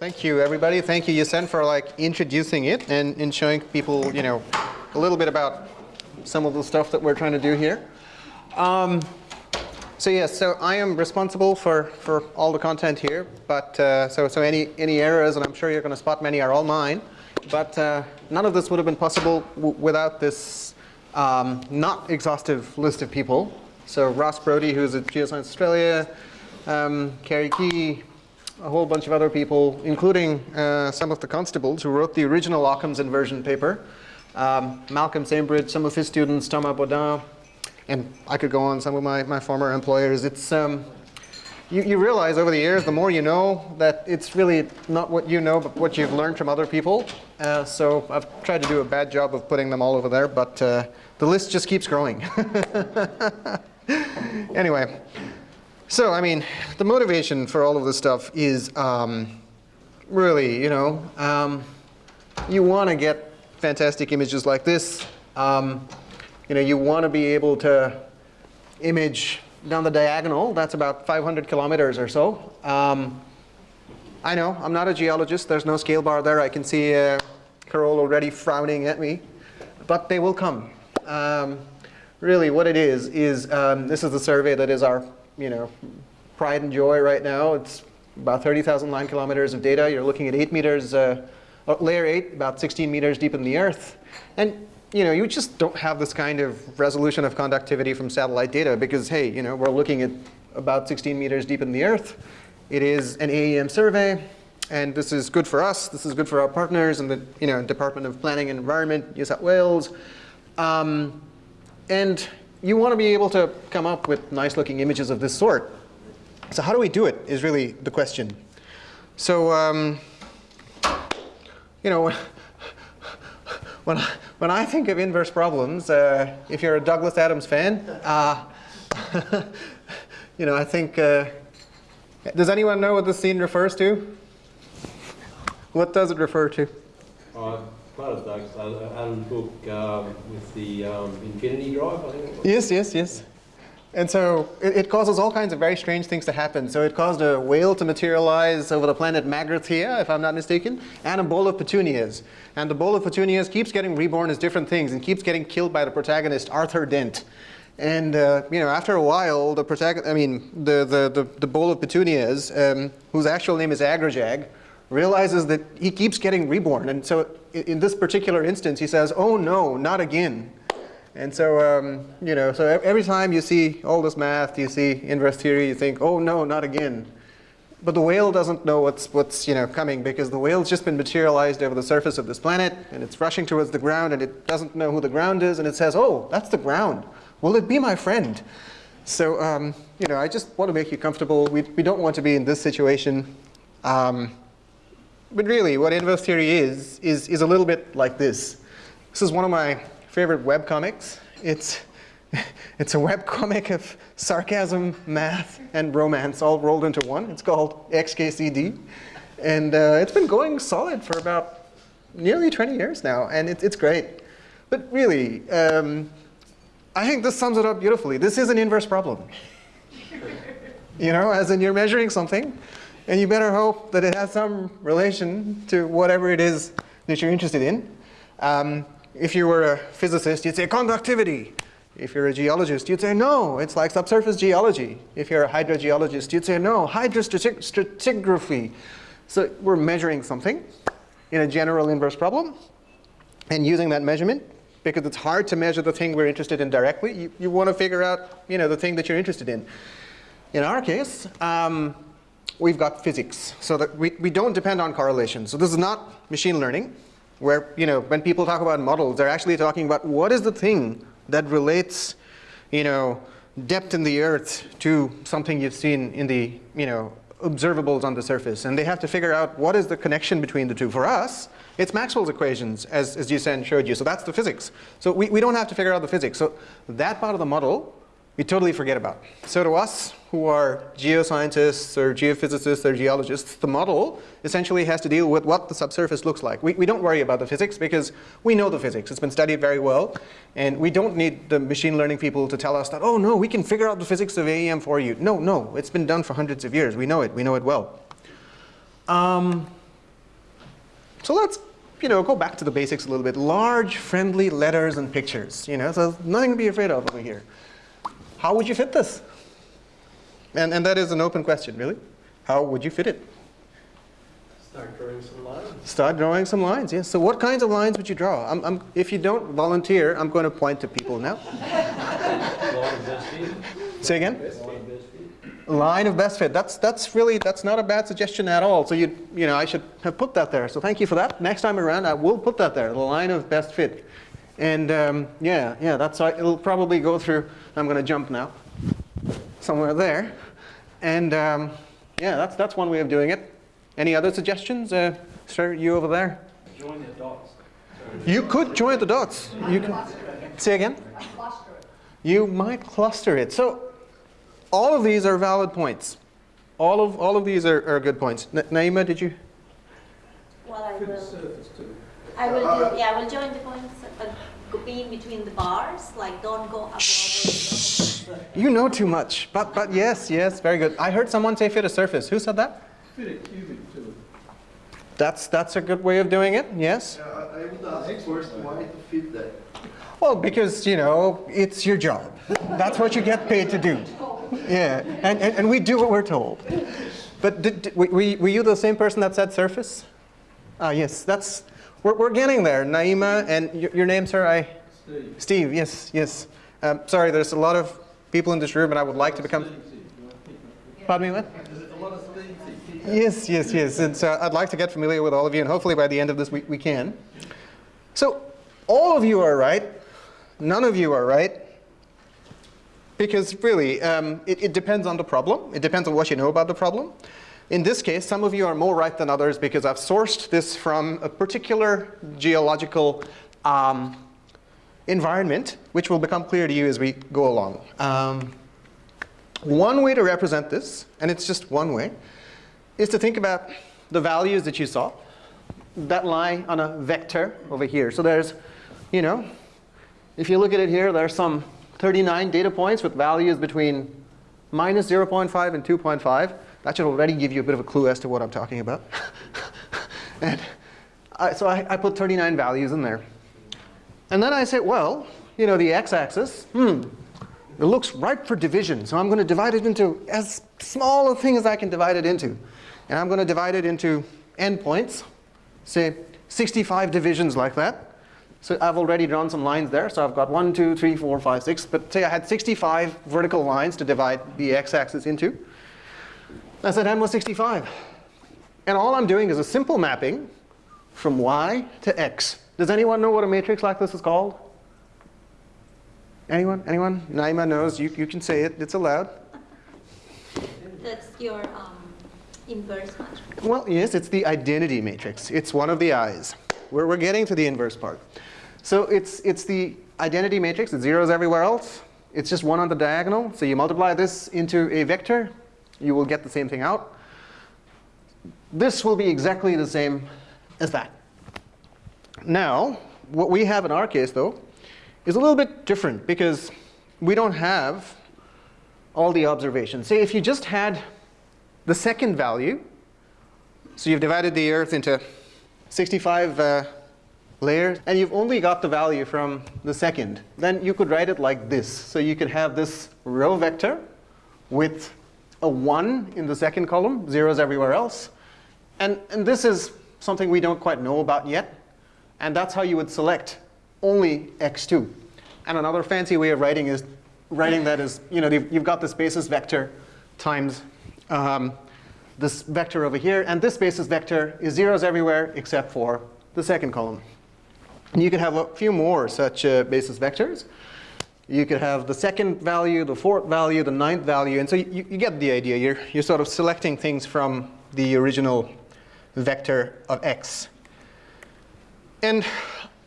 Thank you, everybody. Thank you, Yusen, for like introducing it and, and showing people, you know, a little bit about some of the stuff that we're trying to do here. Um, so yes, so I am responsible for, for all the content here, but uh, so, so any, any errors, and I'm sure you're going to spot many, are all mine. But uh, none of this would have been possible without this um, not exhaustive list of people. So Ross Brodie, who's at Geoscience Australia, um, Kerry Key, a whole bunch of other people, including uh, some of the Constables who wrote the original Occam's inversion paper. Um, Malcolm Sambridge, some of his students, Thomas Bodin, and I could go on some of my, my former employers. It's, um, you, you realize over the years, the more you know, that it's really not what you know, but what you've learned from other people. Uh, so I've tried to do a bad job of putting them all over there, but uh, the list just keeps growing. anyway, so, I mean, the motivation for all of this stuff is um, really, you know, um, you want to get fantastic images like this. Um, you know, you want to be able to image down the diagonal. That's about 500 kilometers or so. Um, I know, I'm not a geologist. There's no scale bar there. I can see uh, Carol already frowning at me. But they will come. Um, really, what it is, is um, this is the survey that is our you know, pride and joy right now. It's about 30,000 line kilometers of data. You're looking at 8 meters, uh, uh, layer 8, about 16 meters deep in the earth. And you know, you just don't have this kind of resolution of conductivity from satellite data because, hey, you know, we're looking at about 16 meters deep in the earth. It is an AEM survey, and this is good for us. This is good for our partners and the you know, Department of Planning and Environment, New South Wales. Um, and you want to be able to come up with nice looking images of this sort. So how do we do it is really the question. So, um, you know, when I, when I think of inverse problems, uh, if you're a Douglas Adams fan, uh, you know, I think, uh, does anyone know what this scene refers to? What does it refer to? Uh, Douglas Adams book um, with the um, infinity drive, I think. Yes, yes, yes. And so it, it, causes all kinds of very strange things to happen. So it caused a whale to materialize over the planet Magrathea, if I'm not mistaken, and a bowl of petunias. And the bowl of petunias keeps getting reborn as different things and keeps getting killed by the protagonist, Arthur Dent. And uh, you know, after a while, the protagonist, I mean, the, the, the, the bowl of petunias, um, whose actual name is Agrajag, realizes that he keeps getting reborn. And so in this particular instance, he says, oh no, not again. And so, um, you know, so every time you see all this math, you see inverse theory, you think, oh no, not again. But the whale doesn't know what's, what's you know, coming because the whale's just been materialized over the surface of this planet and it's rushing towards the ground and it doesn't know who the ground is and it says, oh, that's the ground. Will it be my friend? So, um, you know, I just want to make you comfortable. We, we don't want to be in this situation. Um, but really, what inverse theory is, is, is a little bit like this. This is one of my favorite web comics. It's, it's a web comic of sarcasm, math, and romance all rolled into one. It's called XKCD. And uh, it's been going solid for about nearly 20 years now, and it, it's great. But really, um, I think this sums it up beautifully. This is an inverse problem. you know, as in you're measuring something, and you better hope that it has some relation to whatever it is that you're interested in. Um, if you were a physicist, you'd say conductivity. If you're a geologist, you'd say no, it's like subsurface geology. If you're a hydrogeologist, you'd say no, hydrostratigraphy. So we're measuring something in a general inverse problem and using that measurement because it's hard to measure the thing we're interested in directly. You, you want to figure out you know, the thing that you're interested in. In our case, um, we've got physics. So that we, we don't depend on correlation. So this is not machine learning, where you know when people talk about models, they're actually talking about what is the thing that relates you know, depth in the earth to something you've seen in the you know, observables on the surface. And they have to figure out what is the connection between the two. For us, it's Maxwell's equations, as, as Yusen showed you. So that's the physics. So we, we don't have to figure out the physics. So that part of the model we totally forget about. So to us, who are geoscientists or geophysicists or geologists, the model essentially has to deal with what the subsurface looks like. We, we don't worry about the physics because we know the physics. It's been studied very well. And we don't need the machine learning people to tell us that, oh no, we can figure out the physics of AEM for you. No, no, it's been done for hundreds of years. We know it. We know it well. Um, So let's you know, go back to the basics a little bit. Large, friendly letters and pictures. You know, so nothing to be afraid of over here. How would you fit this? And, and that is an open question, really. How would you fit it? Start drawing some lines. Start drawing some lines, yes. So what kinds of lines would you draw? I'm, I'm, if you don't volunteer, I'm going to point to people now. Line of best fit. Say again? Line of best fit. Line of best fit. That's, that's really, that's not a bad suggestion at all. So you, you know, I should have put that there. So thank you for that. Next time around, I will put that there, the line of best fit. And um, yeah, yeah, that's, it'll probably go through, I'm going to jump now, somewhere there. And um, yeah, that's, that's one way of doing it. Any other suggestions? Uh, sir, you over there? Join the dots. You could join the dots. You can, say again? You might cluster it. So all of these are valid points. All of, all of these are, are good points. Na- Naima, did you? Well, I will. I will do, yeah, I will join the points, but go- be in between the bars, like don't go above or. You know too much. But, but yes, yes, very good. I heard someone say fit a surface. Who said that? Fit a cubic to. That's, that's a good way of doing it, yes. Yeah, I I would ask first why to fit that. Well, because, you know, it's your job. That's what you get paid to do. Yeah, and, and, and we do what we're told. But did, did, were, were you the same person that said surface? Ah, yes, that's, we're, we're getting there. Naima, and your, your name, sir? I, Steve. Steve, yes, yes. Um, sorry, there's a lot of people in this room, and I would like to become, pardon me, what? There's a lot of Steve. Yes, yes, yes. And so I'd like to get familiar with all of you, and hopefully by the end of this week we can. So all of you are right. None of you are right. Because really, um, it, it depends on the problem. It depends on what you know about the problem. In this case, some of you are more right than others because I've sourced this from a particular geological um, environment, which will become clear to you as we go along. Um, one way to represent this, and it's just one way, is to think about the values that you saw that lie on a vector over here. So there's, you know, if you look at it here, there's some 39 data points with values between minus 0.5 and 2.5. That should already give you a bit of a clue as to what I'm talking about. and I, so I, I put 39 values in there. And then I say, well, you know, the x-axis, hmm, it looks ripe for division. So I'm going to divide it into as small a thing as I can divide it into. And I'm going to divide it into endpoints, say 65 divisions like that. So I've already drawn some lines there. So I've got one, two, three, four, five, six. But say I had 65 vertical lines to divide the x-axis into. I said n was 65. And all I'm doing is a simple mapping from y to x. Does anyone know what a matrix like this is called? Anyone? Anyone? Naima knows. You, you can say it. It's allowed. That's your um, inverse matrix. Well, yes, it's the identity matrix. It's one of the i's. We're, we're getting to the inverse part. So it's, it's the identity matrix. It's zeros everywhere else. It's just one on the diagonal. So you multiply this into a vector, you will get the same thing out. This will be exactly the same as that. Now, what we have in our case, though, is a little bit different because we don't have all the observations. Say if you just had the second value, so you've divided the Earth into 65 uh, layers, and you've only got the value from the second, then you could write it like this. So you could have this row vector with a 1 in the second column, zeros everywhere else. And, and this is something we don't quite know about yet. And that's how you would select only x2. And another fancy way of writing is writing that is, you know, you've got this basis vector times um, this vector over here. And this basis vector is zeros everywhere except for the second column. And you can have a few more such uh, basis vectors. You could have the second value, the fourth value, the ninth value. And so you, you get the idea. You're, you're sort of selecting things from the original vector of x. And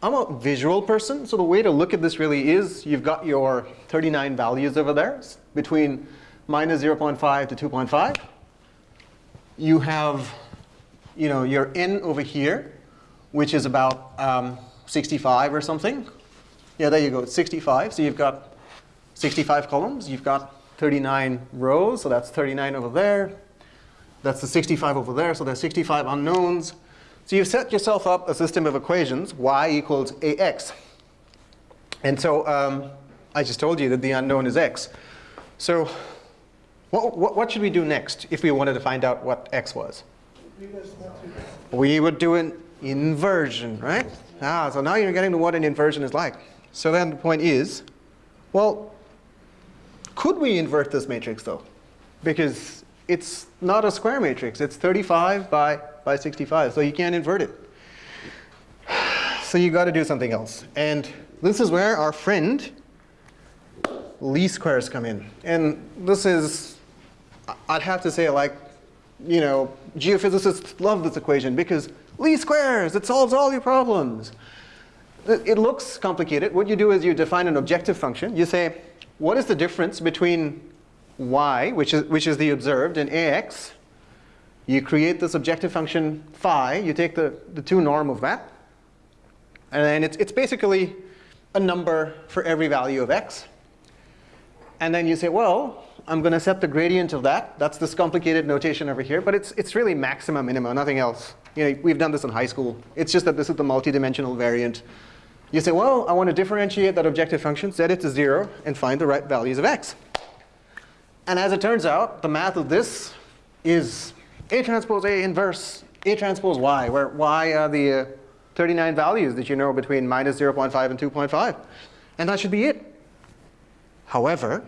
I'm a visual person, so the way to look at this really is you've got your 39 values over there between minus 0.5 to 2.5. You have you know, your n over here, which is about um, 65 or something. Yeah, there you go, 65. So you've got 65 columns. You've got 39 rows, so that's 39 over there. That's the 65 over there, so there's 65 unknowns. So you've set yourself up a system of equations, y equals ax. And so um, I just told you that the unknown is x. So what, what, what should we do next if we wanted to find out what x was? We would do an inversion, right? Ah, so now you're getting to what an inversion is like. So then the point is, well, could we invert this matrix though? Because it's not a square matrix. It's 35 by, by 65, so you can't invert it. So you got to do something else. And this is where our friend least squares come in. And this is, I'd have to say like, you know, geophysicists love this equation because least squares, it solves all your problems. It looks complicated. What you do is you define an objective function. You say, what is the difference between y, which is, which is the observed, and ax? You create this objective function phi. You take the, the two norm of that. And then it's, it's basically a number for every value of x. And then you say, well, I'm going to set the gradient of that. That's this complicated notation over here. But it's, it's really maxima, minima, nothing else. You know, we've done this in high school. It's just that this is the multidimensional variant. You say, well, I want to differentiate that objective function, set it to 0, and find the right values of x. And as it turns out, the math of this is A transpose A inverse A transpose Y, where Y are the uh, 39 values that you know between minus 0.5 and 2.5. And that should be it. However,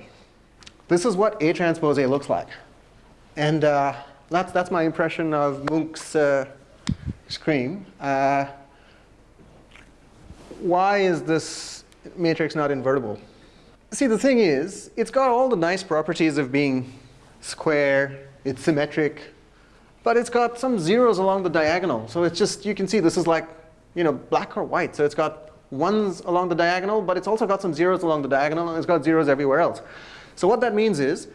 this is what A transpose A looks like. And uh, that's, that's my impression of Munch's uh. Uh, why is this matrix not invertible? See, the thing is, it's got all the nice properties of being square, it's symmetric, but it's got some zeros along the diagonal. So it's just, you can see this is like, you know, black or white. So it's got ones along the diagonal, but it's also got some zeros along the diagonal, and it's got zeros everywhere else. So what that means is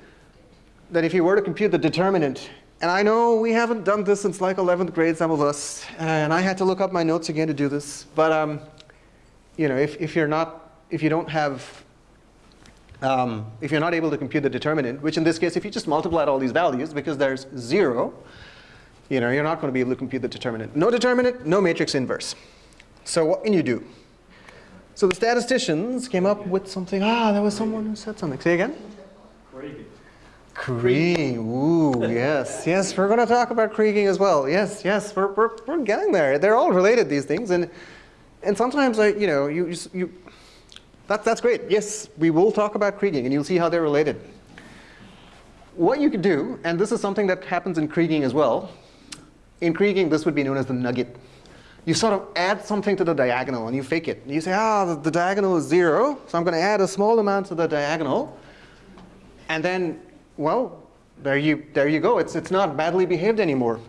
that if you were to compute the determinant, and I know we haven't done this since like 11th grade, some of us, and I had to look up my notes again to do this, but um, you know, if, if you're not, if you don't have, um, if you're not able to compute the determinant, which in this case, if you just multiply all these values, because there's zero, you know, you're not going to be able to compute the determinant. No determinant, no matrix inverse. So what can you do? So the statisticians came up with something. Ah, there was someone who said something. Say again? Kriging. Ooh, yes. Yes, we're going to talk about Kriging as well. Yes, yes, we're, we're, we're getting there. They're all related, these things. And, and sometimes, like, you know, you, you, that, that's great. Yes, we will talk about Kriging, and you'll see how they're related. What you could do, and this is something that happens in Kriging as well. In Kriging, this would be known as the nugget you sort of add something to the diagonal and you fake it. You say, ah, the, the diagonal is zero, so I'm going to add a small amount to the diagonal. And then, well, there you, there you go. It's, it's not badly behaved anymore.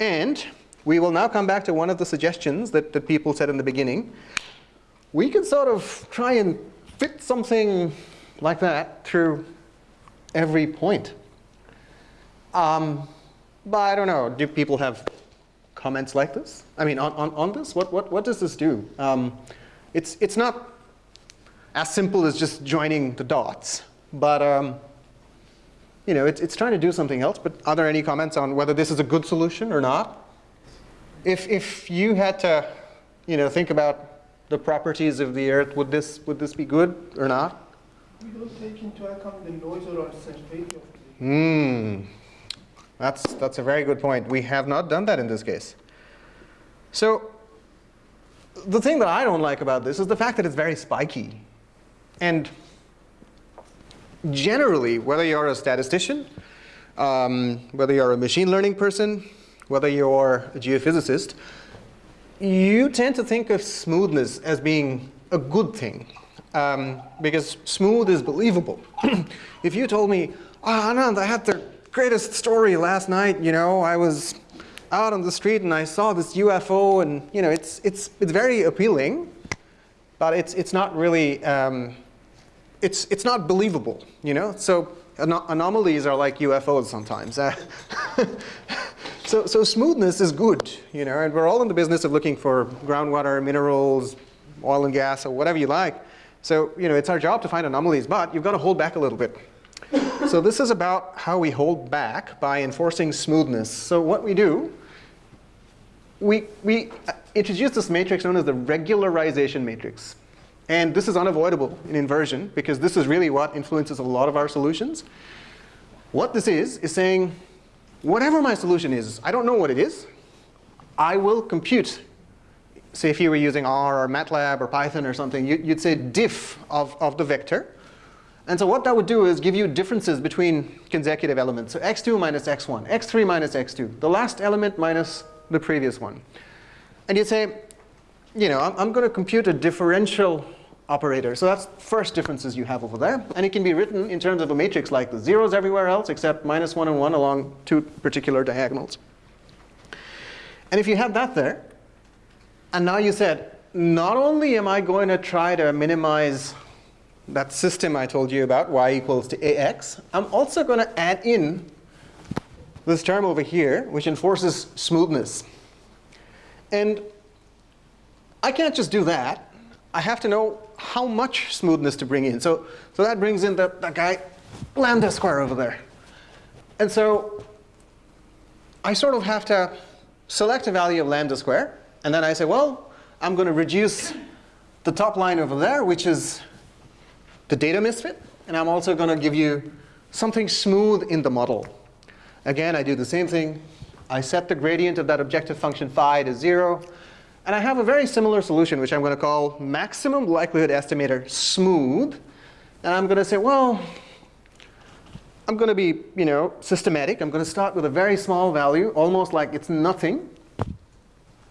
And we will now come back to one of the suggestions that, that people said in the beginning. We could sort of try and fit something like that through every point. Um, but I don't know, do people have comments like this? I mean, on, on, on this? What, what, what does this do? Um, it's, it's not as simple as just joining the dots. But um, you know, it's, it's trying to do something else. But are there any comments on whether this is a good solution or not? If, if you had to you know, think about the properties of the Earth, would this, would this be good or not? We don't take into account the noise or uncertainty of the Hmm. That's, that's a very good point. We have not done that in this case. So the thing that I don't like about this is the fact that it's very spiky. And generally, whether you're a statistician, um, whether you're a machine learning person, whether you're a geophysicist, you tend to think of smoothness as being a good thing. Um, because smooth is believable. if you told me, oh, Anand, I had the greatest story last night, you know, I was out on the street and I saw this UFO and, you know, it's, it's, it's very appealing, but it's, it's not really, um, it's, it's not believable, you know? So anom anomalies are like UFOs sometimes. So, so smoothness is good, you know, and we're all in the business of looking for groundwater, minerals, oil and gas, or whatever you like. So, you know, it's our job to find anomalies, but you've got to hold back a little bit so this is about how we hold back by enforcing smoothness. So what we do, we, we introduced this matrix known as the regularization matrix. And this is unavoidable in inversion because this is really what influences a lot of our solutions. What this is, is saying, whatever my solution is, I don't know what it is, I will compute. Say if you were using R or MATLAB or Python or something, you, you'd say diff of, of the vector. And so what that would do is give you differences between consecutive elements. So x2 minus x1, x3 minus x2, the last element minus the previous one. And you'd say, you know, I'm, I'm going to compute a differential operator. So that's first differences you have over there. And it can be written in terms of a matrix like the zeros everywhere else except minus 1 and 1 along two particular diagonals. And if you have that there, and now you said, not only am I going to try to minimize that system I told you about, y equals to ax, I'm also going to add in this term over here, which enforces smoothness. And I can't just do that. I have to know how much smoothness to bring in. So, so that brings in that, that guy lambda square over there. And so I sort of have to select a value of lambda square. And then I say, well, I'm going to reduce the top line over there, which is the data misfit. And I'm also going to give you something smooth in the model. Again, I do the same thing. I set the gradient of that objective function phi to 0. And I have a very similar solution, which I'm going to call maximum likelihood estimator smooth. And I'm going to say, well, I'm going to be you know, systematic. I'm going to start with a very small value, almost like it's nothing.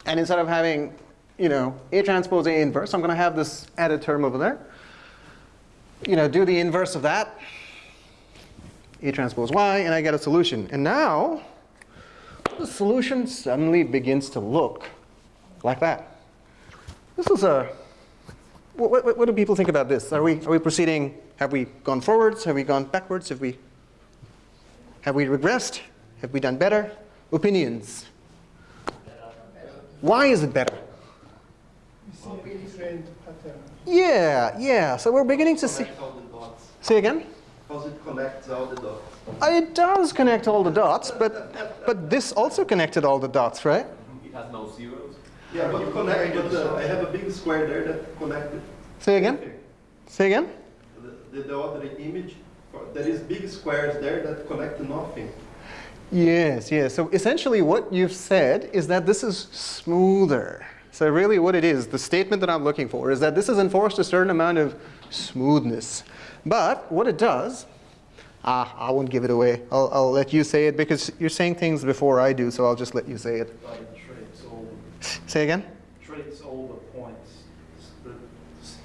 And instead of having you know, A transpose A inverse, I'm going to have this added term over there. You know, do the inverse of that, A transpose Y, and I get a solution. And now, the solution suddenly begins to look like that. This is a, what, what, what, do people think about this? Are we, are we proceeding, have we gone forwards? Have we gone backwards? Have we, have we regressed? Have we done better? Opinions? Why is it better? We see a different pattern. Yeah, yeah. So we're beginning to see. Connect all the dots. Say again? Because it connects all the dots. Uh, It does connect all the dots, but, but this also connected all the dots, right? It has no zeros. Yeah, but connect, but uh, I have a big square there that connected. Say again? Say again? The, the, the other image, there is big squares there that connect to nothing. Yes, yes. So essentially what you've said is that this is smoother. So really what it is, the statement that I'm looking for is that this has enforced a certain amount of smoothness. But what it does, ah, I won't give it away. I'll, I'll let you say it because you're saying things before I do, so I'll just let you say it. But it treats all, Say again? treats all the points the,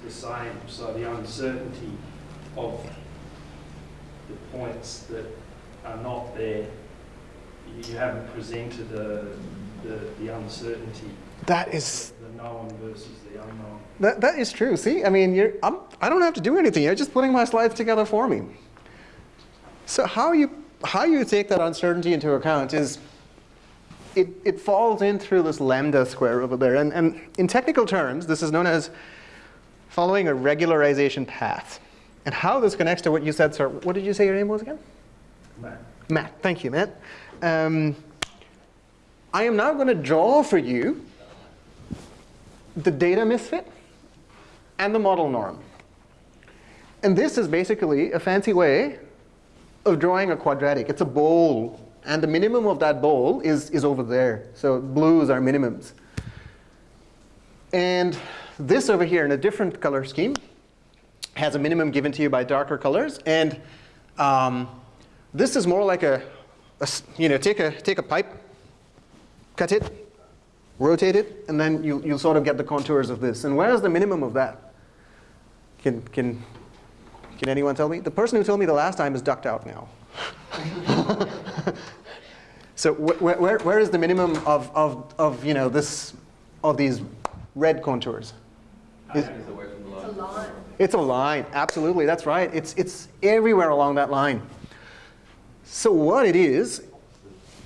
the same, so the uncertainty of the points that are not there, you haven't presented the, the, the uncertainty, That is the known versus the unknown. That, that is true. See, I mean, you're, I'm, I don't have to do anything. You're just putting my slides together for me. So how you, how you take that uncertainty into account is it, it falls in through this lambda square over there. And, and in technical terms, this is known as following a regularization path. And how this connects to what you said, sir, what did you say your name was again? Matt. Matt, thank you, Matt. Um, I am now going to draw for you the data misfit and the model norm. And this is basically a fancy way of drawing a quadratic. It's a bowl, and the minimum of that bowl is, is over there. So blues are minimums. And this over here in a different color scheme has a minimum given to you by darker colors. And um, this is more like a, a you know, take a, take a pipe, cut it, rotate it, and then you, you'll sort of get the contours of this. And where is the minimum of that? Can, can, can anyone tell me? The person who told me the last time is ducked out now. so wh wh where, where is the minimum of, of, of, you know, this, of these red contours? Is- It's away from the line. it's a line, absolutely, that's right. It's, it's everywhere along that line. So what it is,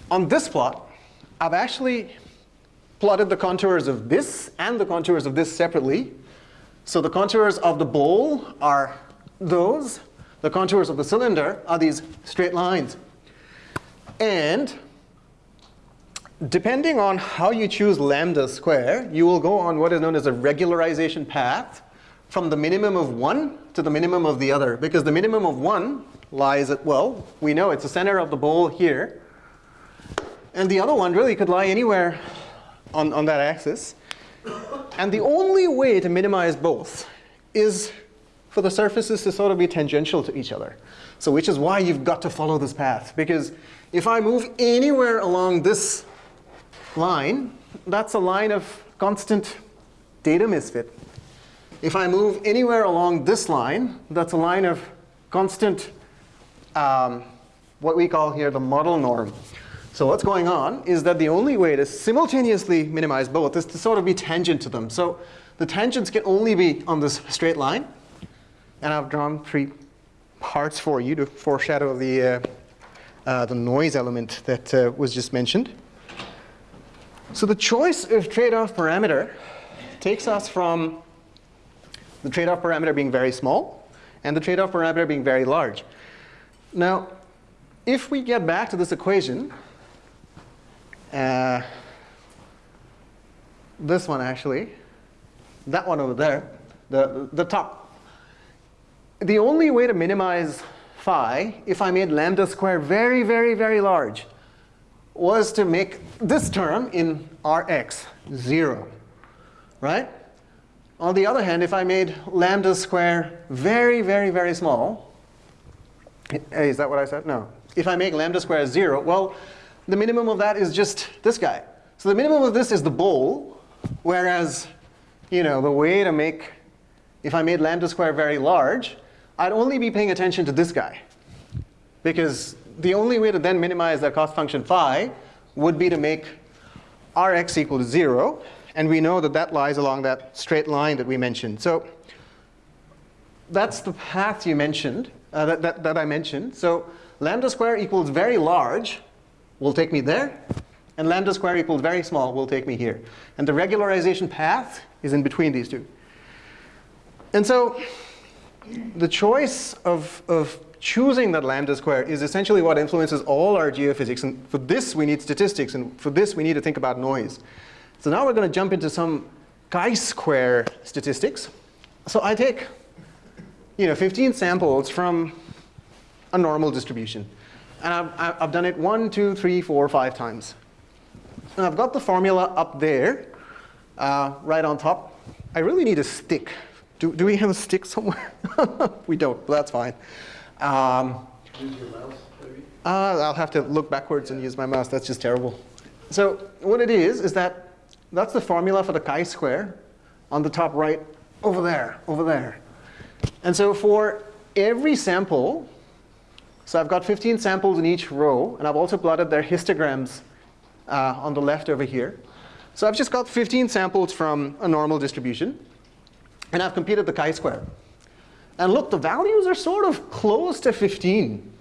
on this plot, I've actually plotted the contours of this and the contours of this separately. So the contours of the bowl are those. The contours of the cylinder are these straight lines. And depending on how you choose lambda square, you will go on what is known as a regularization path from the minimum of one to the minimum of the other. Because the minimum of one lies at, well, we know it's the center of the bowl here. And the other one really could lie anywhere on, on that axis. And the only way to minimize both is for the surfaces to sort of be tangential to each other. So which is why you've got to follow this path. Because if I move anywhere along this line, that's a line of constant data misfit. If I move anywhere along this line, that's a line of constant, um, what we call here the model norm. So what's going on is that the only way to simultaneously minimize both is to sort of be tangent to them. So the tangents can only be on this straight line. And I've drawn three parts for you to foreshadow the, uh, uh, the noise element that uh, was just mentioned. So the choice of trade-off parameter takes us from the trade-off parameter being very small and the trade-off parameter being very large. Now, if we get back to this equation, uh, this one actually, that one over there, the, the top. The only way to minimize phi, if I made lambda square very, very, very large, was to make this term in Rx 0, right? On the other hand, if I made lambda square very, very, very small, eh, is that what I said? No. If I make lambda square 0, well, the minimum of that is just this guy. So the minimum of this is the bowl, whereas you know, the way to make, if I made lambda square very large, I'd only be paying attention to this guy. Because the only way to then minimize that cost function phi would be to make Rx equal to 0. And we know that that lies along that straight line that we mentioned. So that's the path you mentioned, uh, that, that, that I mentioned. So lambda square equals very large will take me there. And lambda square equals very small will take me here. And the regularization path is in between these two. And so the choice of, of choosing that lambda square is essentially what influences all our geophysics. And for this, we need statistics. And for this, we need to think about noise. So now we're going to jump into some chi-square statistics. So I take you know, 15 samples from a normal distribution. And I've, I've done it one, two, three, four, five times. And I've got the formula up there, uh, right on top. I really need a stick. Do, do we have a stick somewhere? we don't, but that's fine. Um, Use your mouse, maybe? uh, I'll have to look backwards and use my mouse. That's just terrible. So what it is, is that that's the formula for the chi-square on the top right over there, over there. And so for every sample, so I've got 15 samples in each row, and I've also plotted their histograms uh, on the left over here. So I've just got 15 samples from a normal distribution, and I've computed the chi-square. And look, the values are sort of close to 15,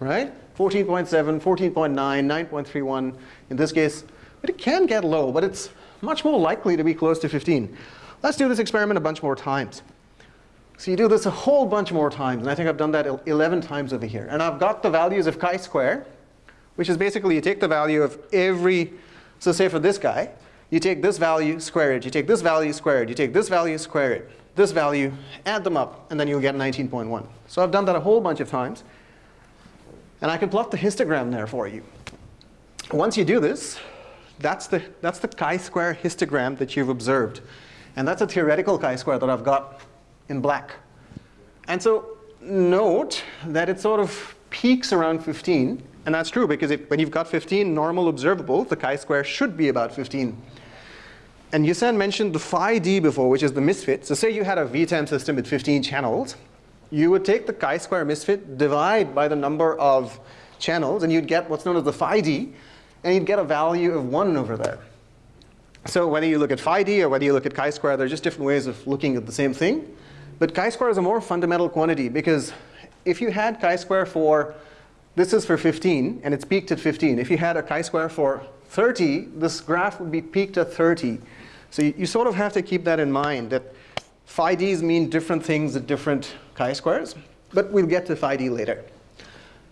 right? 14.7, 14.9, 9.31 in this case. But it can get low, but it's much more likely to be close to 15. Let's do this experiment a bunch more times. So you do this a whole bunch more times, and I think I've done that 11 times over here. And I've got the values of chi-square, which is basically you take the value of every, so say for this guy, you take this value, square it. You take this value, square it. You take this value, square it. This value, add them up, and then you'll get 19.1. So I've done that a whole bunch of times. And I can plot the histogram there for you. Once you do this, that's the, that's the chi-square histogram that you've observed. And that's a theoretical chi-square that I've got in black. And so note that it sort of peaks around 15. And that's true because when you've got 15 normal observable, the chi-square should be about 15. And Yusen mentioned the phi d before, which is the misfit. So say you had a VTEM system with 15 channels. You would take the chi-square misfit, divide by the number of channels, and you'd get what's known as the phi d, and you'd get a value of 1 over there. So whether you look at phi d or whether you look at chi-square, they're just different ways of looking at the same thing. But chi-square is a more fundamental quantity because if you had chi-square for, this is for 15, and it's peaked at 15. If you had a chi-square for 30, this graph would be peaked at 30. So you, you sort of have to keep that in mind, that phi d's mean different things at different chi-squares. But we'll get to phi d later.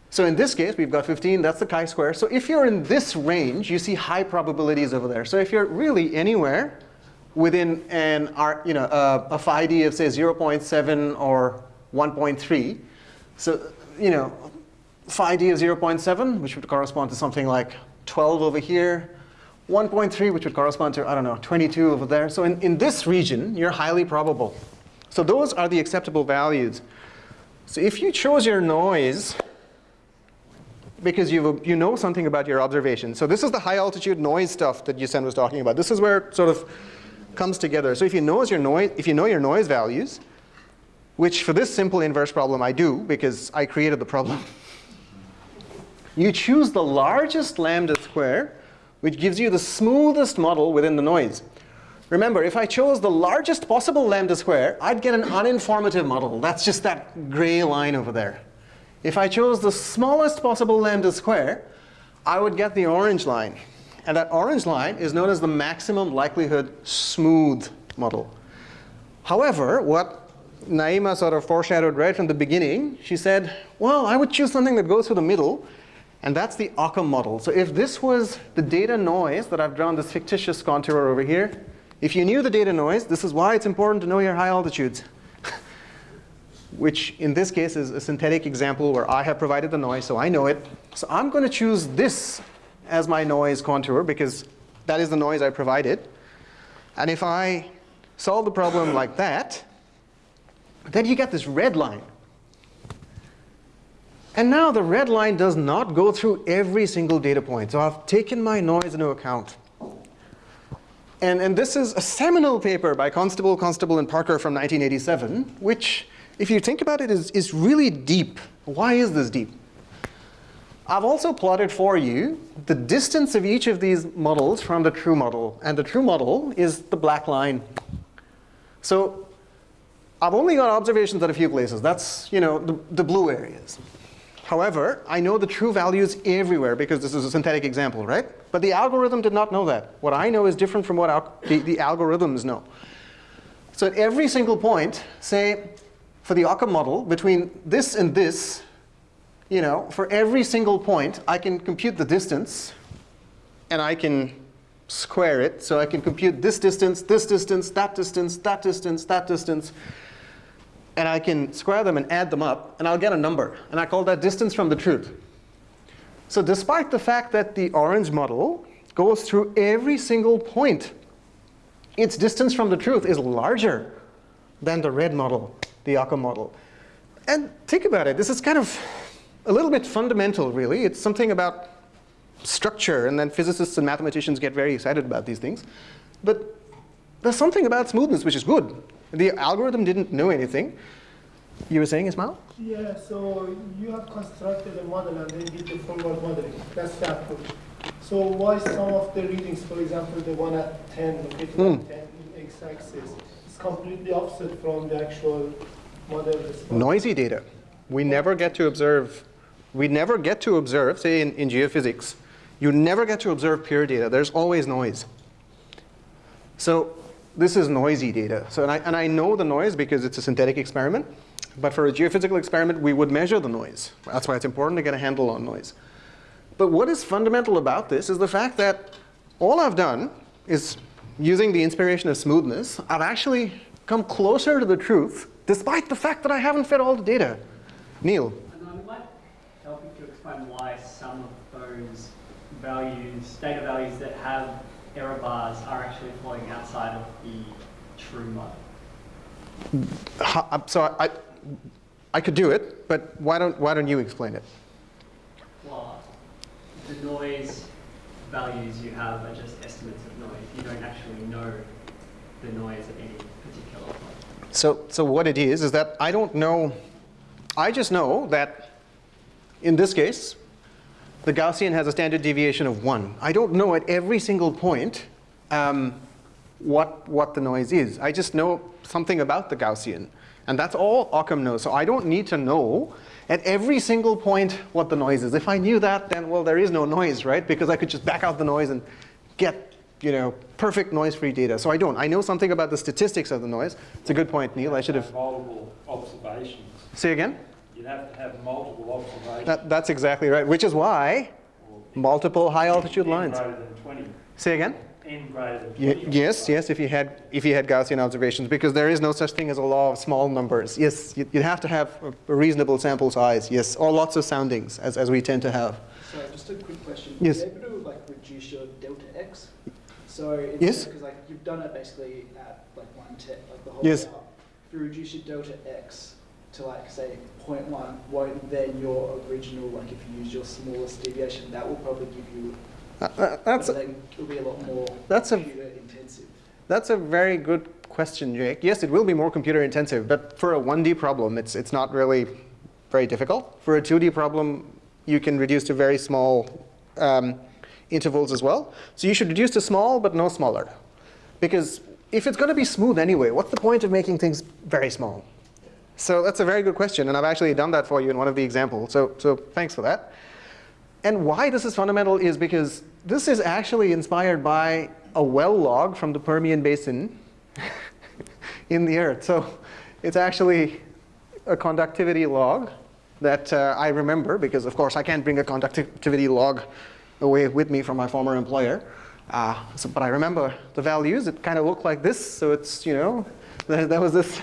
So in this case, we've got 15, that's the chi-square. So if you're in this range, you see high probabilities over there. So if you're really anywhere within an, R- you know, a, a phi d of say 0.7 or 1.3, so you know, phi d of 0.7, which would correspond to something like 12 over here, 1.3, which would correspond to, I don't know, 22 over there. So in, in this region, you're highly probable. So those are the acceptable values. So if you chose your noise because you you know something about your observation. So this is the high altitude noise stuff that Yusen was talking about. This is where it sort of comes together. So if you know your noise, if you know your noise values, which for this simple inverse problem I do because I created the problem, you choose the largest lambda square, which gives you the smoothest model within the noise. Remember, if I chose the largest possible lambda square, I'd get an uninformative model. That's just that gray line over there. If I chose the smallest possible lambda square, I would get the orange line. And that orange line is known as the maximum likelihood smooth model. However, what Naima sort of foreshadowed right from the beginning, she said, well, I would choose something that goes through the middle, and that's the Occam model. So if this was the data noise that I've drawn this fictitious contour over here, if you knew the data noise, this is why it's important to know your high altitudes which in this case is a synthetic example where I have provided the noise, so I know it. So I'm going to choose this as my noise contour because that is the noise I provided. And if I solve the problem like that, then you get this red line. And now the red line does not go through every single data point. So I've taken my noise into account. And, and this is a seminal paper by Constable, Constable, and Parker from 1987, which if you think about it, is, is really deep. Why is this deep? I've also plotted for you the distance of each of these models from the true model. And the true model is the black line. So I've only got observations at a few places. That's you know the, the blue areas. However, I know the true values everywhere because this is a synthetic example, right? But the algorithm did not know that. What I know is different from what the, the algorithms know. So at every single point, say for the Occam model, between this and this, you know, for every single point, I can compute the distance, and I can square it. So I can compute this distance, this distance, that distance, that distance, that distance. And I can square them and add them up, and I'll get a number. And I call that distance from the truth. So despite the fact that the orange model goes through every single point, its distance from the truth is larger than the red model the Occam model. And think about it. This is kind of a little bit fundamental, really. It's something about structure, and then physicists and mathematicians get very excited about these things. But there's something about smoothness which is good. The algorithm didn't know anything. You were saying, Ismail? Yeah, so you have constructed a model and then did the forward modeling. That's that good. So why some of the readings, for example, the one at 10, located Mm. at 10 in x-axis, is completely opposite from the actual model response? Noisy data. We never get to observe, we never get to observe, say in, in geophysics, you never get to observe pure data. There's always noise. So this is noisy data. So and I, and I know the noise because it's a synthetic experiment. But for a geophysical experiment, we would measure the noise. That's why it's important to get a handle on noise. But what is fundamental about this is the fact that all I've done is using the inspiration of smoothness, I've actually come closer to the truth despite the fact that I haven't fed all the data. Neil. And I might help you to explain why some of those values, data values that have error bars are actually falling outside of the true model. So I, I could do it, but why don't, why don't you explain it? Well, the noise values you have are just estimates of noise. You don't actually know the noise at any particular point. So, so what it is, is that I don't know, I just know that in this case, the Gaussian has a standard deviation of one. I don't know at every single point um, what, what the noise is. I just know something about the Gaussian. And that's all Occam knows. So I don't need to know at every single point what the noise is. If I knew that, then, well, there is no noise, right? Because I could just back out the noise and get you know, perfect noise-free data. So I don't. I know something about the statistics of the noise. It's a good point, Neil. I should have. Multiple observations. Say again? You You'd have to have multiple observations. That, that's exactly right, which is why multiple high altitude n lines. greater than 20. Say again? n greater than Ye- 20. Yes, yes, if you had if you had Gaussian observations, because there is no such thing as a law of small numbers. Yes, you- you'd have to have a- a reasonable sample size. Yes, or lots of soundings, as, as we tend to have. So just a quick question. Yes. Are you able to like reduce your delta x? So it's Yes. because like you've done it basically at like one te- like the whole Yes. hour. If you reduce your delta x to like say 0.1, won't then your original like if you use your smallest deviation, that will probably give you. Uh, uh, that's then it'll be a lot more that's a- intensive. That's a very good question, Jake. Yes, it will be more computer intensive, but for a 1D problem, it's, it's not really very difficult. For a 2D problem, you can reduce to very small um, intervals as well. So you should reduce to small, but no smaller. Because if it's going to be smooth anyway, what's the point of making things very small? So that's a very good question, and I've actually done that for you in one of the examples. So, so thanks for that. And why this is fundamental is because this is actually inspired by a well log from the Permian Basin in the Earth. So it's actually a conductivity log that uh, I remember because, of course, I can't bring a conductivity log away with me from my former employer. Uh, so, but I remember the values. It kind of looked like this. So it's, you know, there, there was this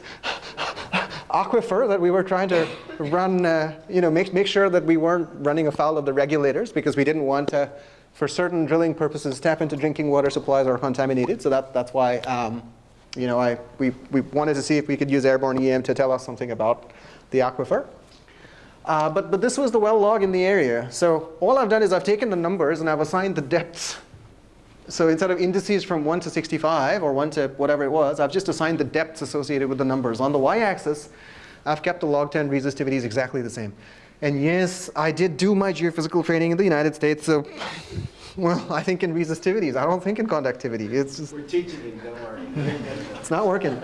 aquifer that we were trying to run, uh, you know, make, make sure that we weren't running afoul of the regulators because we didn't want to, for certain drilling purposes, tap into drinking water supplies are contaminated. So that, that's why, um, you know, I, we, we wanted to see if we could use airborne EM to tell us something about the aquifer. Uh, but, but this was the well log in the area. So all I've done is I've taken the numbers and I've assigned the depths. So instead of indices from 1 to 65 or 1 to whatever it was, I've just assigned the depths associated with the numbers. On the y-axis, I've kept the log 10 resistivities exactly the same. And yes, I did do my geophysical training in the United States, so, well, I think in resistivities. I don't think in conductivity. It's just, We're teaching it, don't worry. it's not working.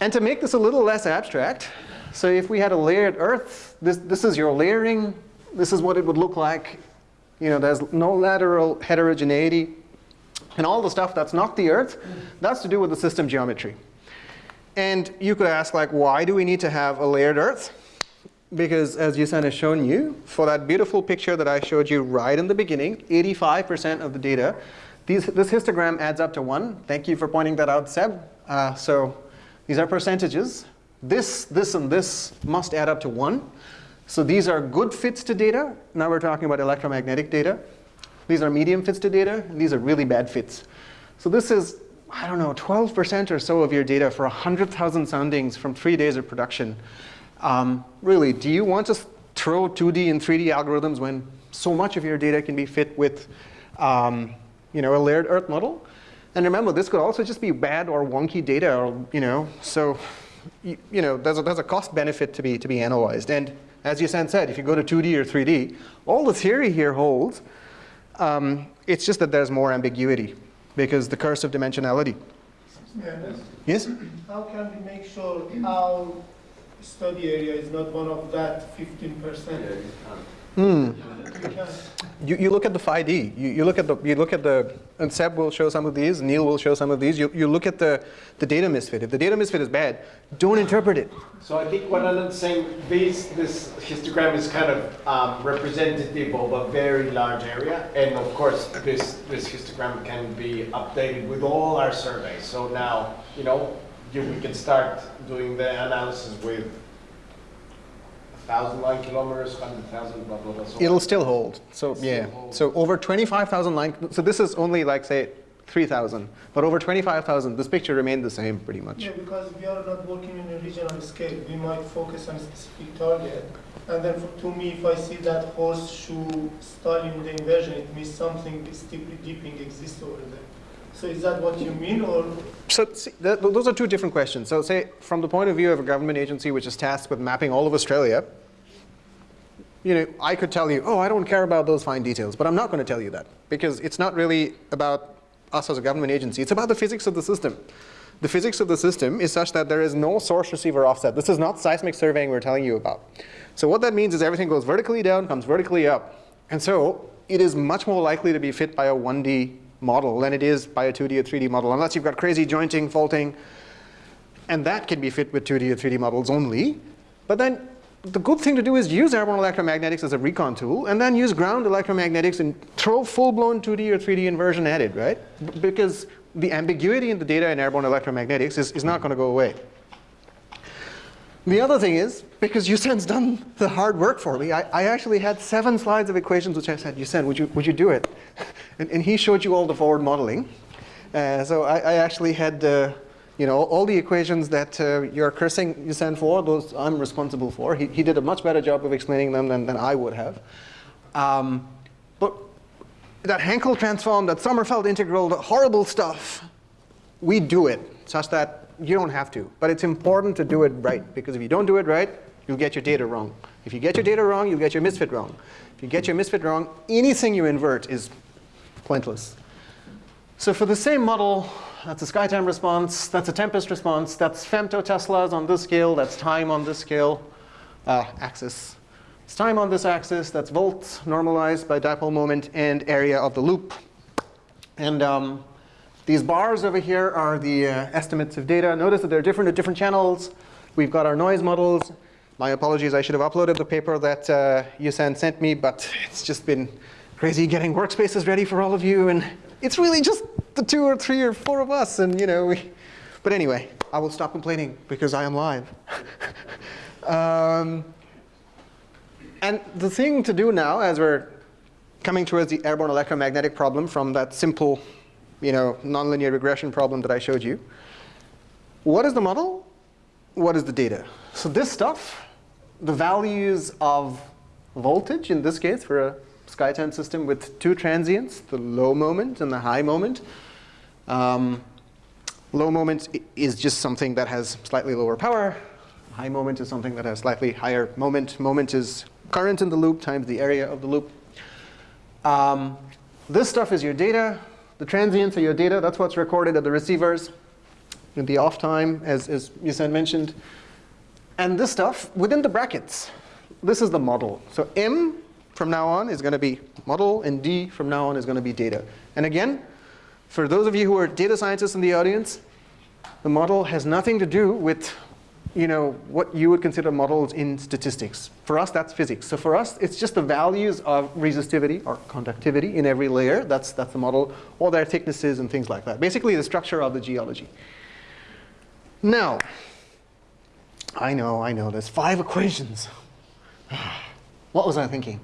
And to make this a little less abstract, so if we had a layered Earth, this, this is your layering. This is what it would look like. You know, there's no lateral heterogeneity. And all the stuff that's not the Earth, that's to do with the system geometry. And you could ask, like, why do we need to have a layered Earth? Because as Yusen has shown you, for that beautiful picture that I showed you right in the beginning, 85% of the data, these, this histogram adds up to 1. Thank you for pointing that out, Seb. Uh, so these are percentages. This, this, and this must add up to 1. So these are good fits to data. Now we're talking about electromagnetic data. These are medium fits to data, and these are really bad fits. So this is, I don't know, 12% or so of your data for 100,000 soundings from three days of production. Um, really, do you want to throw 2D and 3D algorithms when so much of your data can be fit with um, you know, a layered Earth model? And remember, this could also just be bad or wonky data, or, you know, so you, you know, there's a, there's a cost benefit to be, to be analyzed. And as Yusen said, if you go to 2D or 3D, all the theory here holds. Um, it's just that there's more ambiguity because the curse of dimensionality. Yeah. Yes? How can we make sure our study area is not one of that 15%? Hmm. We. You, you look at the phi-d. You, you look at the you look at the and Seb will show some of these. Neil will show some of these. You, you look at the the data misfit. If the data misfit is bad, don't interpret it. So I think what Alan's saying, this, this histogram is kind of um, representative of a very large area. And of course, this, this histogram can be updated with all our surveys. So now, you know, you, we can start doing the analysis with thousand line kilometers, hundred thousand, blah, blah, blah. So It'll still hold. So It'll yeah. hold. So over 25,000 line. So this is only like say 3,000, but over 25,000, this picture remained the same pretty much. Yeah, because we are not working in a regional scale. We might focus on a specific target. And then for, to me, if I see that horseshoe style in the inversion, it means something steeply dipping exists over there. So is that what you mean, or So see, th those are two different questions. So say from the point of view of a government agency which is tasked with mapping all of Australia, you know, I could tell you, oh, I don't care about those fine details, but I'm not going to tell you that because it's not really about us as a government agency. It's about the physics of the system. The physics of the system is such that there is no source receiver offset. This is not seismic surveying we're telling you about. So what that means is everything goes vertically down, comes vertically up. And so it is much more likely to be fit by a 1D model than it is by a 2D or 3D model, unless you've got crazy jointing, faulting, and that can be fit with 2D or 3D models only. But then the good thing to do is use airborne electromagnetics as a recon tool and then use ground electromagnetics and throw full-blown 2D or 3D inversion at it, right? B because the ambiguity in the data in airborne electromagnetics is, is not going to go away. The other thing is, because Yusen's done the hard work for me, I, I, actually had seven slides of equations which I said, Yusen, would you, would you do it? and, and he showed you all the forward modeling. Uh, so I, I, actually had uh, you know, all the equations that uh, you're cursing Yusen for, those I'm responsible for. He, he did a much better job of explaining them than, than I would have. Um, but that Hankel transform, that Sommerfeld integral, the horrible stuff, we do it such that you don't have to. But it's important to do it right, because if you don't do it right, you'll get your data wrong. If you get your data wrong, you'll get your misfit wrong. If you get your misfit wrong, anything you invert is pointless. So for the same model, that's a SkyTEM response, that's a TEMPEST response, that's femtoteslas on this scale, that's time on this scale, uh, axis. It's time on this axis, that's volts normalized by dipole moment and area of the loop. And um, these bars over here are the uh, estimates of data. Notice that they're different at different channels. We've got our noise models. My apologies, I should have uploaded the paper that uh, Yusen sent me, but it's just been crazy getting workspaces ready for all of you. And it's really just the two or three or four of us. And you know, we, but anyway, I will stop complaining because I am live. um, and the thing to do now, as we're coming towards the airborne electromagnetic problem from that simple you know, nonlinear regression problem that I showed you. What is the model? What is the data? So this stuff, the values of voltage, in this case for a SkyTEM system with two transients, the low moment and the high moment. Um, low moment is just something that has slightly lower power. High moment is something that has slightly higher moment. Moment is current in the loop times the area of the loop. Um, this stuff is your data. The transients are your data. That's what's recorded at the receivers in the off time, as, as Yusen mentioned. And this stuff within the brackets, this is the model. So M from now on is going to be model, and D from now on is going to be data. And again, for those of you who are data scientists in the audience, the model has nothing to do with you know, what you would consider models in statistics. For us, that's physics. So for us, it's just the values of resistivity or conductivity in every layer. That's, that's the model, or their thicknesses and things like that. Basically, the structure of the geology. Now, I know, I know, there's five equations. what was I thinking?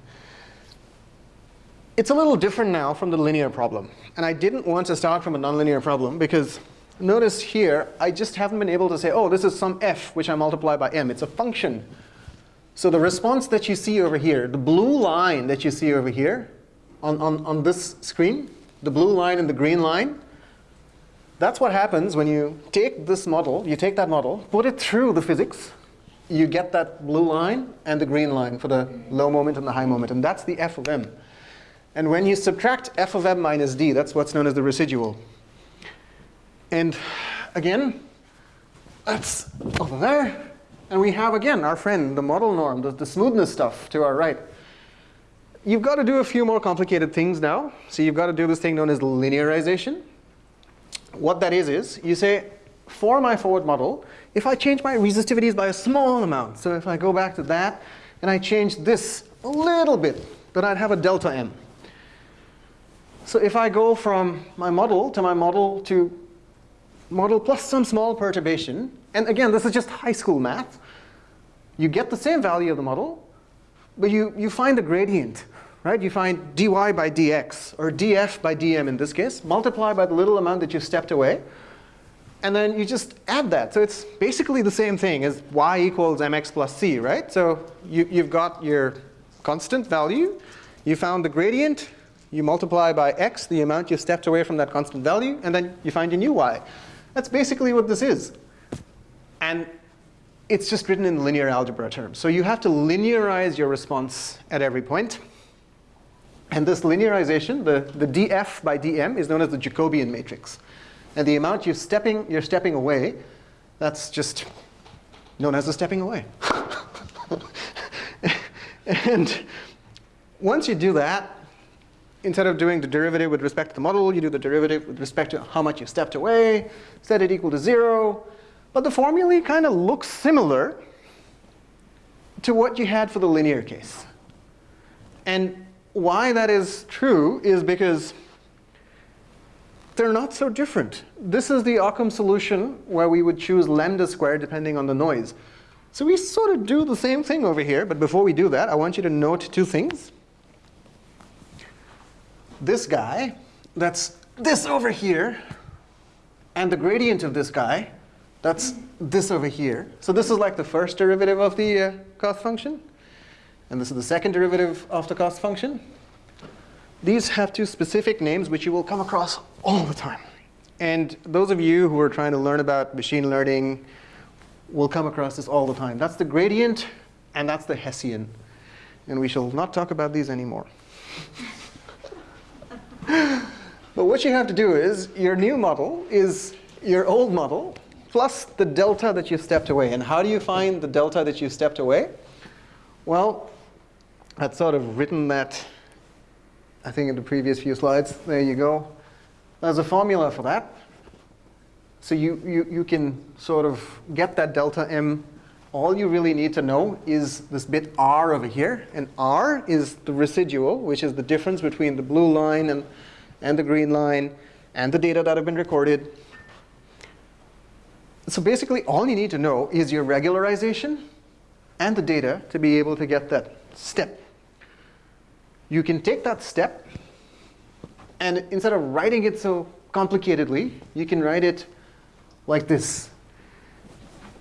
It's a little different now from the linear problem. And I didn't want to start from a nonlinear problem because notice here, I just haven't been able to say, oh, this is some f, which I multiply by m. It's a function. So the response that you see over here, the blue line that you see over here on, on, on this screen, the blue line and the green line, that's what happens when you take this model, you take that model, put it through the physics, you get that blue line and the green line for the low moment and the high moment, and that's the f of m. And when you subtract f of m minus d, that's what's known as the residual. And again, that's over there. And we have, again, our friend, the model norm, the, the smoothness stuff to our right. You've got to do a few more complicated things now. So you've got to do this thing known as linearization. What that is, is you say, for my forward model, if I change my resistivities by a small amount, so if I go back to that, and I change this a little bit, then I'd have a delta m. So if I go from my model to my model to model plus some small perturbation. And again, this is just high school math. You get the same value of the model, but you, you find the gradient, right? You find dy by dx, or df by dm in this case, multiply by the little amount that you stepped away, and then you just add that. So it's basically the same thing as y equals mx plus c, right? So you, you've got your constant value, you found the gradient, you multiply by x, the amount you stepped away from that constant value, and then you find your new y. That's basically what this is. And it's just written in linear algebra terms. So you have to linearize your response at every point. And this linearization, the, the df by dm, is known as the Jacobian matrix. And the amount you're stepping, you're stepping away, that's just known as the stepping away. and once you do that, instead of doing the derivative with respect to the model, you do the derivative with respect to how much you stepped away, set it equal to zero. But the formulae kind of looks similar. to what you had for the linear case. And why that is true is because they're not so different. This is the Occam solution where we would choose lambda squared depending on the noise. So we sort of do the same thing over here. But before we do that, I want you to note two things. This guy, that's this over here, and the gradient of this guy, that's this over here. So this is like the first derivative of the uh, cost function. And this is the second derivative of the cost function. These have two specific names which you will come across all the time. And those of you who are trying to learn about machine learning will come across this all the time. That's the gradient, and that's the Hessian. And we shall not talk about these anymore. but what you have to do is, your new model is your old model plus the delta that you stepped away. And how do you find the delta that you stepped away? Well, I'd sort of written that, I think, in the previous few slides. There you go. There's a formula for that. So you, you, you can sort of get that delta m. All you really need to know is this bit r over here. And r is the residual, which is the difference between the blue line and, and the green line and the data that have been recorded. So basically, all you need to know is your regularization and the data to be able to get that step. You can take that step, and instead of writing it so complicatedly, you can write it like this.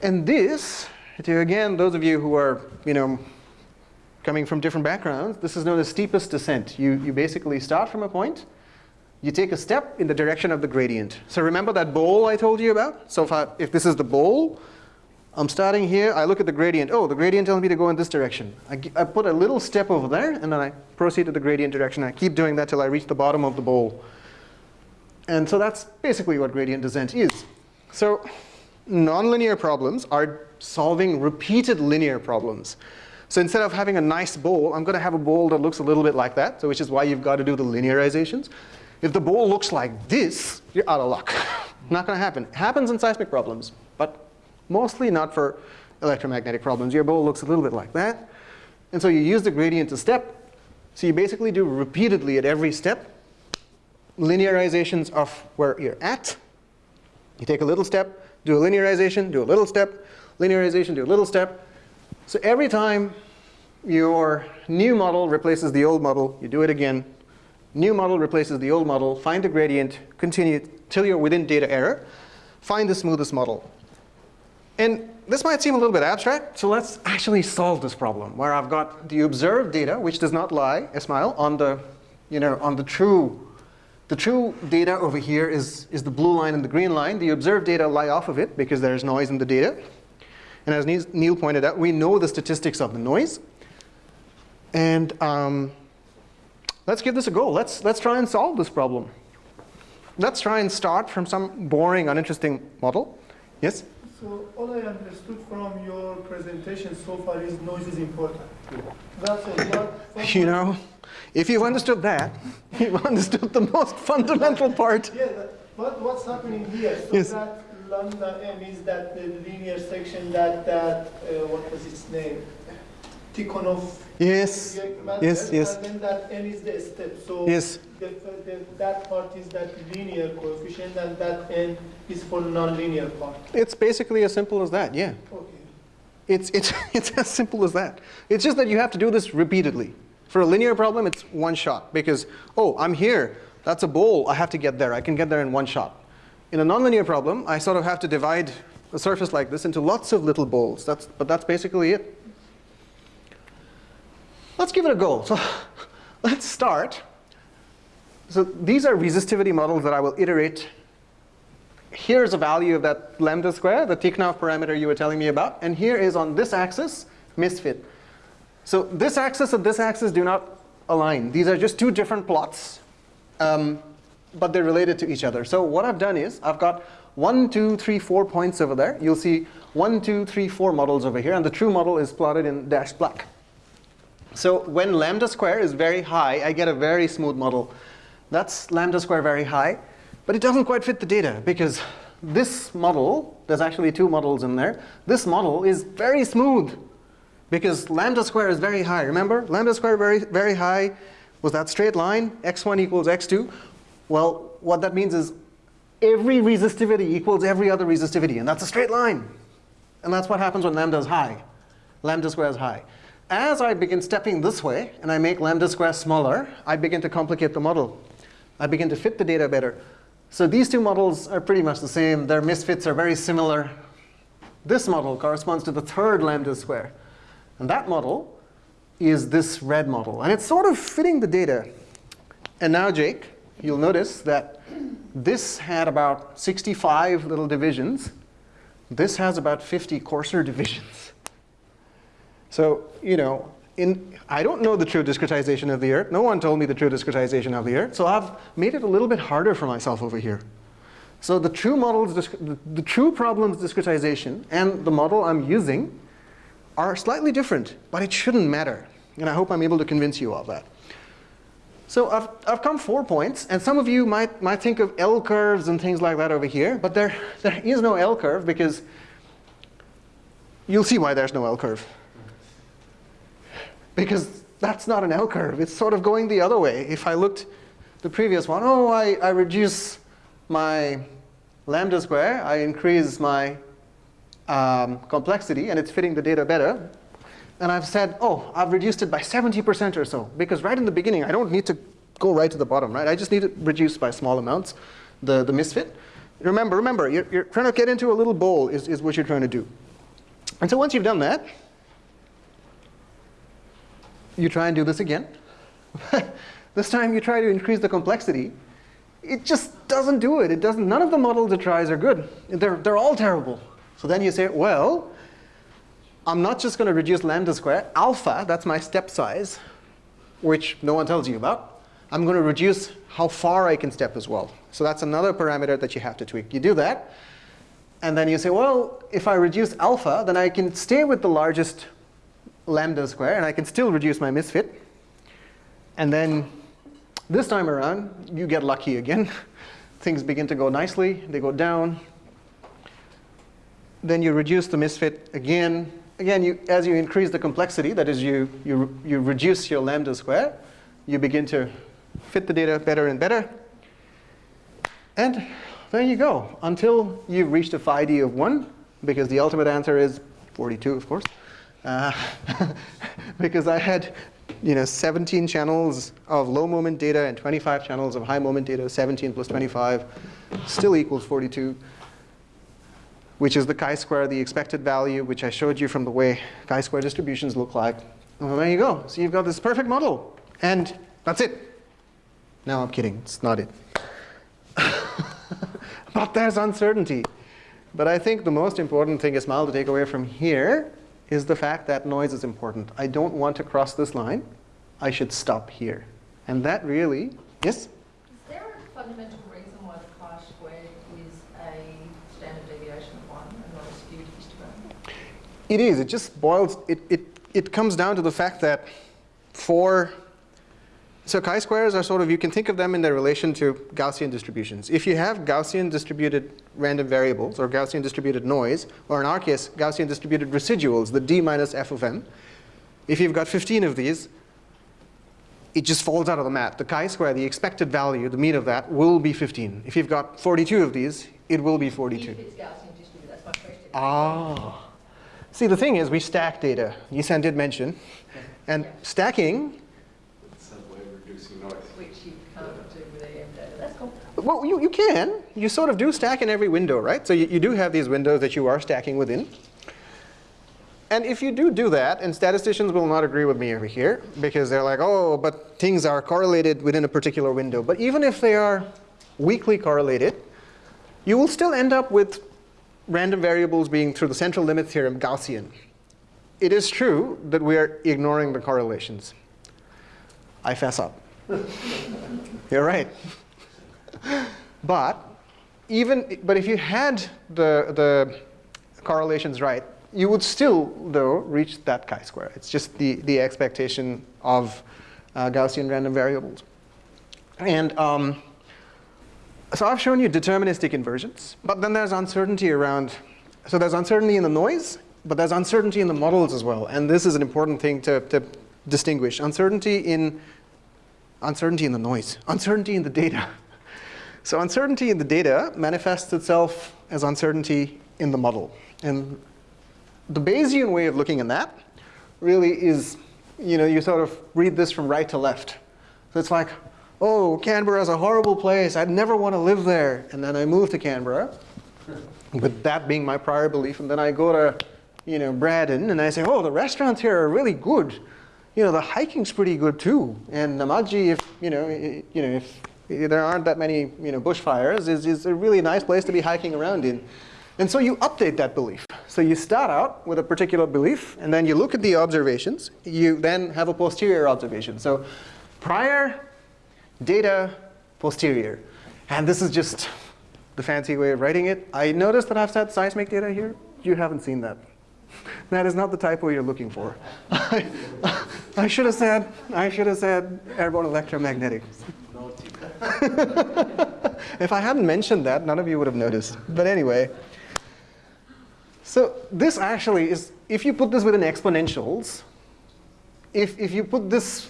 And this, to again, those of you who are, you know, coming from different backgrounds, this is known as steepest descent. You, you basically start from a point, you take a step in the direction of the gradient. So remember that bowl I told you about? So if, I, if this is the bowl, I'm starting here, I look at the gradient. Oh, the gradient tells me to go in this direction. I, I put a little step over there, and then I proceed to the gradient direction. I keep doing that till I reach the bottom of the bowl. And so that's basically what gradient descent is. So nonlinear problems are solving repeated linear problems. So instead of having a nice bowl, I'm going to have a bowl that looks a little bit like that, so which is why you've got to do the linearizations. If the bowl looks like this, you're out of luck. not going to happen. It happens in seismic problems, but mostly not for electromagnetic problems. Your bowl looks a little bit like that. And so you use the gradient to step. So you basically do repeatedly at every step linearizations of where you're at you take a little step, do a linearization, do a little step, linearization, do a little step. So every time your new model replaces the old model, you do it again. New model replaces the old model, find the gradient, continue till you're within data error, find the smoothest model. And this might seem a little bit abstract, so let's actually solve this problem where I've got the observed data, which does not lie, Ismail, on the, you know, on the true the true data over here is, is the blue line and the green line. The observed data lie off of it because there's noise in the data. And as Neil pointed out, we know the statistics of the noise. And um, let's give this a go. Let's, let's try and solve this problem. Let's try and start from some boring, uninteresting model. Yes? So all I understood from your presentation so far is noise is important. That's it. You know, if you've understood that, you've understood the most fundamental part. Yeah, what, what's happening here? So yes. that lambda m is that the linear section that, that uh, what was its name? Tikhonov. Yes. Yes, yes. And then that n is the step. So yes. The, the, that part is that linear coefficient, and that n is for nonlinear part. It's basically as simple as that, yeah. Okay. It's, it's, it's as simple as that. It's just that you have to do this repeatedly. For a linear problem, it's one shot because, oh, I'm here. That's a bowl. I have to get there. I can get there in one shot. In a nonlinear problem, I sort of have to divide a surface like this into lots of little bowls. That's, but that's basically it. Let's give it a go. So let's start. So these are resistivity models that I will iterate. Here's a value of that lambda square, the Tikhonov parameter you were telling me about. And here is on this axis, misfit. So this axis and this axis do not align. These are just two different plots, um, but they're related to each other. So what I've done is I've got one, two, three, four points over there. You'll see one, two, three, four models over here, and the true model is plotted in dashed black. So when lambda square is very high, I get a very smooth model. That's lambda square very high, but it doesn't quite fit the data because this model, there's actually two models in there, this model is very smooth. Because lambda square is very high. Remember, lambda square very, very high was that straight line, x1 equals x2. Well, what that means is every resistivity equals every other resistivity, and that's a straight line. And that's what happens when lambda is high. Lambda square is high. As I begin stepping this way, and I make lambda square smaller, I begin to complicate the model. I begin to fit the data better. So these two models are pretty much the same. Their misfits are very similar. This model corresponds to the third lambda square. And that model is this red model. And it's sort of fitting the data. And now, Jake, you'll notice that this had about 65 little divisions. This has about 50 coarser divisions. So, you know, in, I don't know the true discretization of the Earth. No one told me the true discretization of the Earth. So I've made it a little bit harder for myself over here. So the true models, the, the true problems discretization and the model I'm using are slightly different, but it shouldn't matter. And I hope I'm able to convince you of that. So I've, I've come four points, and some of you might, might think of L curves and things like that over here, but there, there is no L curve because you'll see why there's no L curve. Because that's not an L curve. It's sort of going the other way. If I looked the previous one, oh, I, I reduce my lambda square, I increase my um, complexity, and it's fitting the data better. And I've said, oh, I've reduced it by 70% or so. Because right in the beginning, I don't need to go right to the bottom, right? I just need to reduce by small amounts the, the misfit. Remember, remember, you're, you're trying to get into a little bowl is, is what you're trying to do. And so once you've done that, you try and do this again. this time you try to increase the complexity. It just doesn't do it. It doesn't. None of the models it tries are good. They're, they're all terrible. So then you say, well, I'm not just going to reduce lambda square. Alpha, that's my step size, which no one tells you about. I'm going to reduce how far I can step as well. So that's another parameter that you have to tweak. You do that, and then you say, well, if I reduce alpha, then I can stay with the largest lambda square, and I can still reduce my misfit. And then this time around, you get lucky again. Things begin to go nicely. They go down. Then you reduce the misfit again. Again, you, as you increase the complexity, that is, you, you, you reduce your lambda square, you begin to fit the data better and better. And there you go, until you've reached a phi d of 1, because the ultimate answer is 42, of course. Uh, because I had you know, 17 channels of low moment data and 25 channels of high moment data, 17 plus 25 still equals 42, which is the chi-square, the expected value, which I showed you from the way chi-square distributions look like. Well, there you go. So you've got this perfect model. And that's it. No, I'm kidding. It's not it. but there's uncertainty. But I think the most important thing, Ismail, to take away from here is the fact that noise is important. I don't want to cross this line. I should stop here. And that really, yes? Is there a fundamental reason why the chi-squared is a standard deviation of 1 and not a skewed histogram? It is. It just boils, it, it, it comes down to the fact that for, so chi-squares are sort of, you can think of them in their relation to Gaussian distributions. If you have Gaussian distributed random variables or Gaussian distributed noise, or in our case, Gaussian distributed residuals, the d minus f of m, if you've got 15 of these, it just falls out of the mat. The chi-square, the expected value, the mean of that, will be 15. If you've got 42 of these, it will be 42. If it's Gaussian distributed, that's my question. Ah. See, the thing is, we stack data. Yusen did mention. And stacking, reducing noise. Which you can't do with data. That's cool. well, you, you can. You sort of do stack in every window, right? So you, you do have these windows that you are stacking within. And if you do do that, and statisticians will not agree with me over here, because they're like, oh, but things are correlated within a particular window. But even if they are weakly correlated, you will still end up with random variables being, through the central limit theorem, Gaussian. It is true that we are ignoring the correlations. I fess up. You're right. But even, but if you had the, the correlations right, you would still, though, reach that chi-square. It's just the, the expectation of uh, Gaussian random variables. And um, so I've shown you deterministic inversions, but then there's uncertainty around, so there's uncertainty in the noise, but there's uncertainty in the models as well. And this is an important thing to, to distinguish. Uncertainty in, uncertainty in the noise, uncertainty in the data. So uncertainty in the data manifests itself as uncertainty in the model. And the Bayesian way of looking at that really is, you know, you sort of read this from right to left. So it's like, oh, Canberra is a horrible place. I'd never want to live there. And then I move to Canberra, with that being my prior belief. And then I go to, you know, Braddon, and I say, oh, the restaurants here are really good. You know, the hiking's pretty good too. And Namadgi, if, you know, you know, if there aren't that many you know, bushfires, is, is a really nice place to be hiking around in. And so you update that belief. So you start out with a particular belief, and then you look at the observations. You then have a posterior observation. So prior, data, posterior. And this is just the fancy way of writing it. I noticed that I've said seismic data here. You haven't seen that. That is not the typo you're looking for. I should have said, I should have said airborne electromagnetic. if I hadn't mentioned that, none of you would have noticed. But anyway, so this actually is, if you put this within exponentials, if, if you put this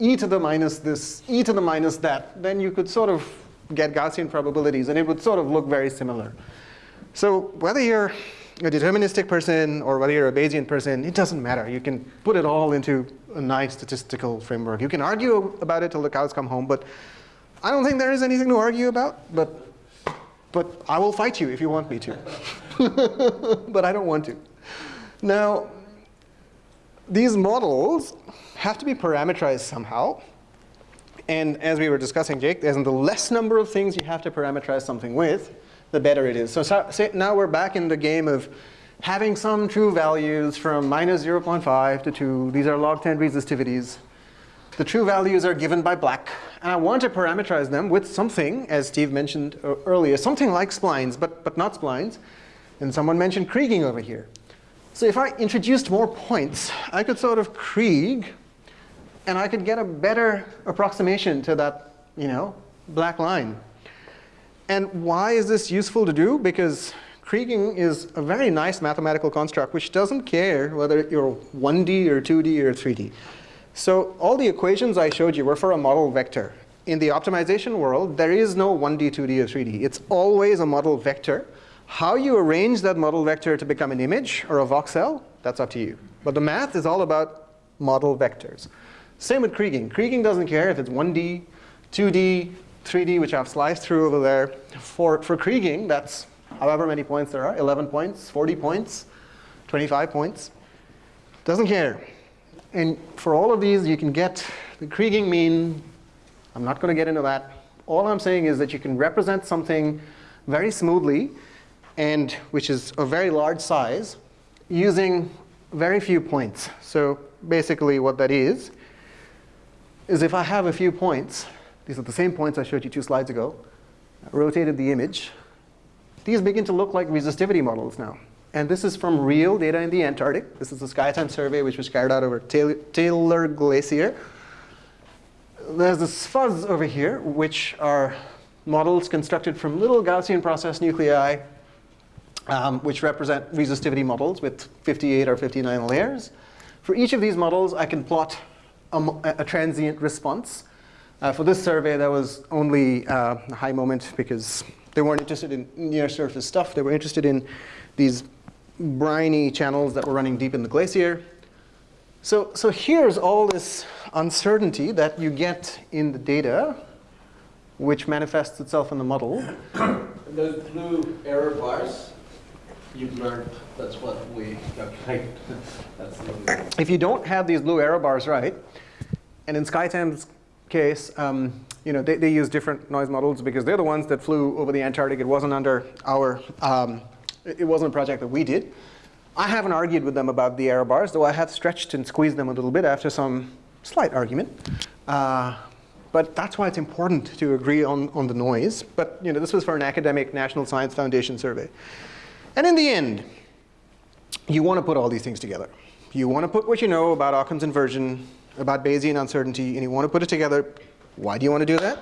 e to the minus this, e to the minus that, then you could sort of get Gaussian probabilities, and it would sort of look very similar. So whether you're a deterministic person or whether you're a Bayesian person, it doesn't matter. You can put it all into a nice statistical framework. You can argue about it till the cows come home, but I don't think there is anything to argue about, but, but I will fight you if you want me to. but I don't want to. Now, these models have to be parameterized somehow. And as we were discussing, Jake, the less number of things you have to parameterize something with, the better it is. So, so now we're back in the game of having some true values from minus 0.5 to 2. These are log 10 resistivities. The true values are given by black. And I want to parameterize them with something, as Steve mentioned uh, earlier, something like splines, but, but not splines. And someone mentioned Kriging over here. So if I introduced more points, I could sort of Krige, and I could get a better approximation to that, you know, black line. And why is this useful to do? Because Kriging is a very nice mathematical construct which doesn't care whether you're 1D or 2D or 3D. So all the equations I showed you were for a model vector. In the optimization world, there is no 1D, 2D, or 3D. It's always a model vector. How you arrange that model vector to become an image or a voxel, that's up to you. But the math is all about model vectors. Same with Kriging. Kriging doesn't care if it's 1D, 2D, 3D, which I've sliced through over there. For, for Kriging, that's however many points there are, 11 points, 40 points, 25 points. Doesn't care. And for all of these, you can get the Kriging mean. I'm not going to get into that. All I'm saying is that you can represent something very smoothly, and which is a very large size, using very few points. So basically what that is, is if I have a few points, these are the same points I showed you two slides ago, I rotated the image, these begin to look like resistivity models now. And this is from real data in the Antarctic. This is the SkyTEM survey, which was carried out over Taylor, Glacier. There's this fuzz over here, which are models constructed from little Gaussian process nuclei, um, which represent resistivity models with 58 or 59 layers. For each of these models, I can plot a, a transient response. Uh, for this survey, there was only uh, a high moment because they weren't interested in near surface stuff. They were interested in these briny channels that were running deep in the glacier. So, so here's all this uncertainty that you get in the data, which manifests itself in the model. Those blue error bars, you've learned that's what we calculate. if you don't have these blue error bars right, and in SkyTEM's case, um, you know, they, they use different noise models because they're the ones that flew over the Antarctic. It wasn't under our um, it wasn't a project that we did. I haven't argued with them about the error bars, though I have stretched and squeezed them a little bit after some slight argument. Uh, but that's why it's important to agree on, on the noise. But you know, this was for an academic National Science Foundation survey. And in the end, you want to put all these things together. You want to put what you know about Occam's inversion, about Bayesian uncertainty, and you want to put it together. Why do you want to do that?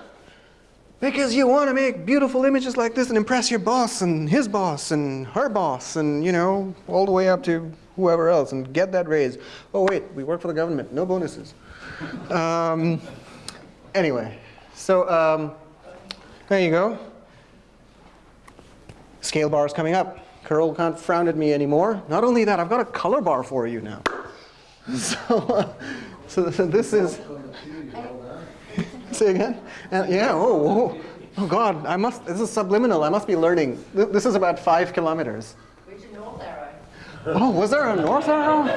Because you want to make beautiful images like this and impress your boss and his boss and her boss and, you know, all the way up to whoever else and get that raise. Oh, wait, we work for the government, no bonuses. um, anyway, so um, there you go. Scale bar is coming up. Curl can't frown at me anymore. Not only that, I've got a color bar for you now. so, so, so this is. Say again? Uh, yeah. Oh, oh, oh, God! I must. This is subliminal. I must be learning. This is about five kilometers. Where's your north arrow? Oh, was there a north arrow?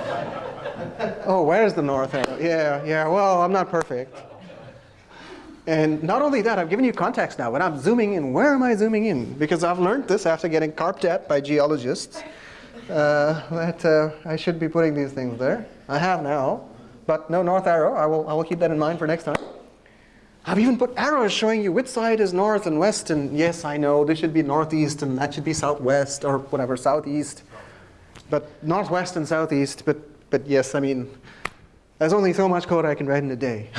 Oh, where's the north arrow? Yeah, yeah. Well, I'm not perfect. And not only that, I've given you context now. When I'm zooming in, where am I zooming in? Because I've learned this after getting carped at by geologists. Uh, that uh, I should be putting these things there. I have now, but no north arrow. I will, I will keep that in mind for next time. I've even put arrows showing you which side is north and west. And yes, I know this should be northeast and that should be southwest or whatever, southeast. But northwest and southeast. But, but yes, I mean, there's only so much code I can write in a day.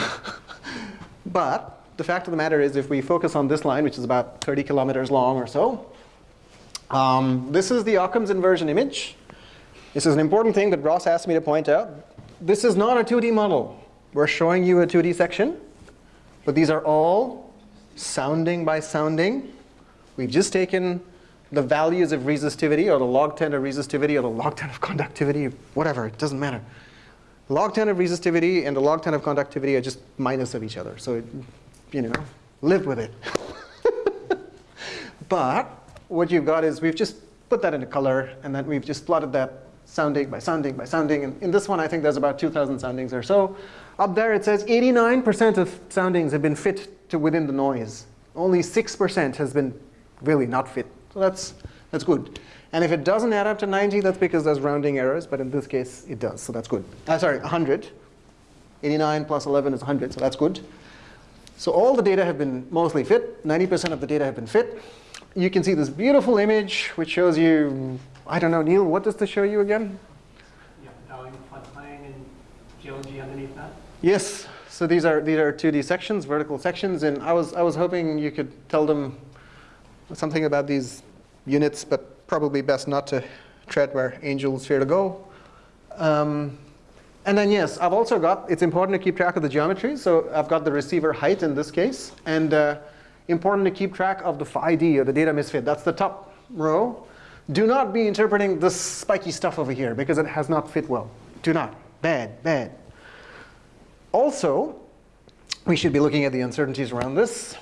but the fact of the matter is if we focus on this line, which is about 30 kilometers long or so, um, this is the Occam's inversion image. This is an important thing that Ross asked me to point out. This is not a 2D model. We're showing you a 2D section, but these are all sounding by sounding. We've just taken the values of resistivity or the log 10 of resistivity or the log 10 of conductivity, whatever, it doesn't matter. Log 10 of resistivity and the log 10 of conductivity are just minus of each other. So, it, you know, live with it. but what you've got is we've just put that into color and then we've just plotted that sounding by sounding by sounding. And in this one, I think there's about 2,000 soundings or so. Up there, it says 89% of soundings have been fit to within the noise. Only 6% has been really not fit. So that's, that's good. And if it doesn't add up to 90, that's because there's rounding errors. But in this case, it does. So that's good. Uh, sorry, 100. 89 plus 11 is 100. So that's good. So all the data have been mostly fit. 90% of the data have been fit. You can see this beautiful image, which shows you, I don't know, Neil, what does this show you again? Yeah, Darling floodplain and geology underneath that. Yes. So these are these are 2D sections, vertical sections, and I was I was hoping you could tell them something about these units, but probably best not to tread where angels fear to go. Um, and then yes, I've also got, it's important to keep track of the geometry. So I've got the receiver height in this case, and uh, important to keep track of the phi d, or the data misfit. That's the top row. Do not be interpreting this spiky stuff over here, because it has not fit well. Do not. Bad, bad. Also, we should be looking at the uncertainties around this.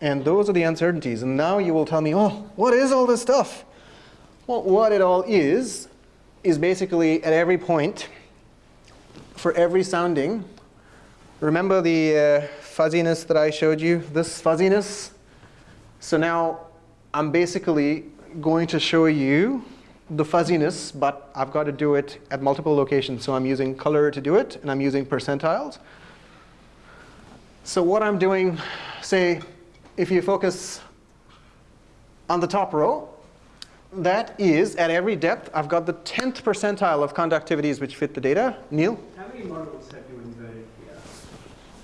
And those are the uncertainties. And now you will tell me, oh, what is all this stuff? Well, what it all is, is basically at every point, for every sounding, remember the uh, fuzziness that I showed you, this fuzziness? So now I'm basically going to show you the fuzziness, but I've got to do it at multiple locations. So I'm using color to do it, and I'm using percentiles. So what I'm doing, say, if you focus on the top row, that is, at every depth, I've got the 10th percentile of conductivities which fit the data. Neil? How many models have you inverted here?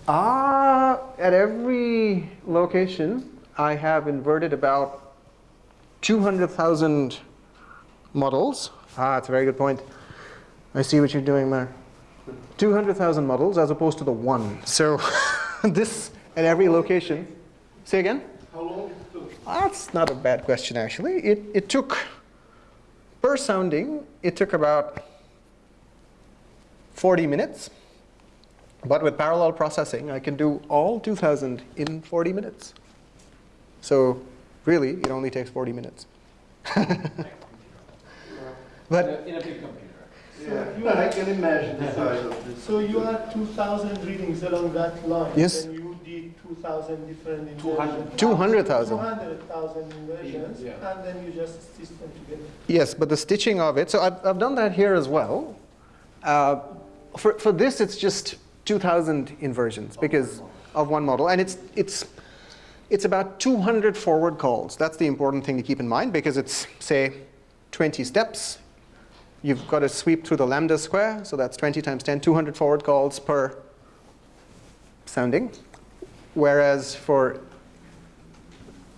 Ah, at every location, I have inverted about 200,000 models. Ah, that's a very good point. I see what you're doing there. 200,000 models as opposed to the one. So this at every location. Say again? How long it took? That's not a bad question, actually. It, it took, per sounding, it took about 40 minutes. But with parallel processing, I can do all 2,000 in 40 minutes. So really, it only takes 40 minutes. but In a big computer. Yeah, I can imagine the size of this. So you had 2,000 readings along that line. Yes. And you did 2,000 different 200. inversions. 200,000. 200,000 inversions, Yeah. and then you just stitch them together. Yes, but the stitching of it, so I've, I've done that here as well. Uh, for, for this, it's just 2,000 inversions because of one model. And it's, it's, it's about 200 forward calls. That's the important thing to keep in mind because it's, say, 20 steps. You've got to sweep through the lambda square, so that's 20 times 10, 200 forward calls per sounding. Whereas for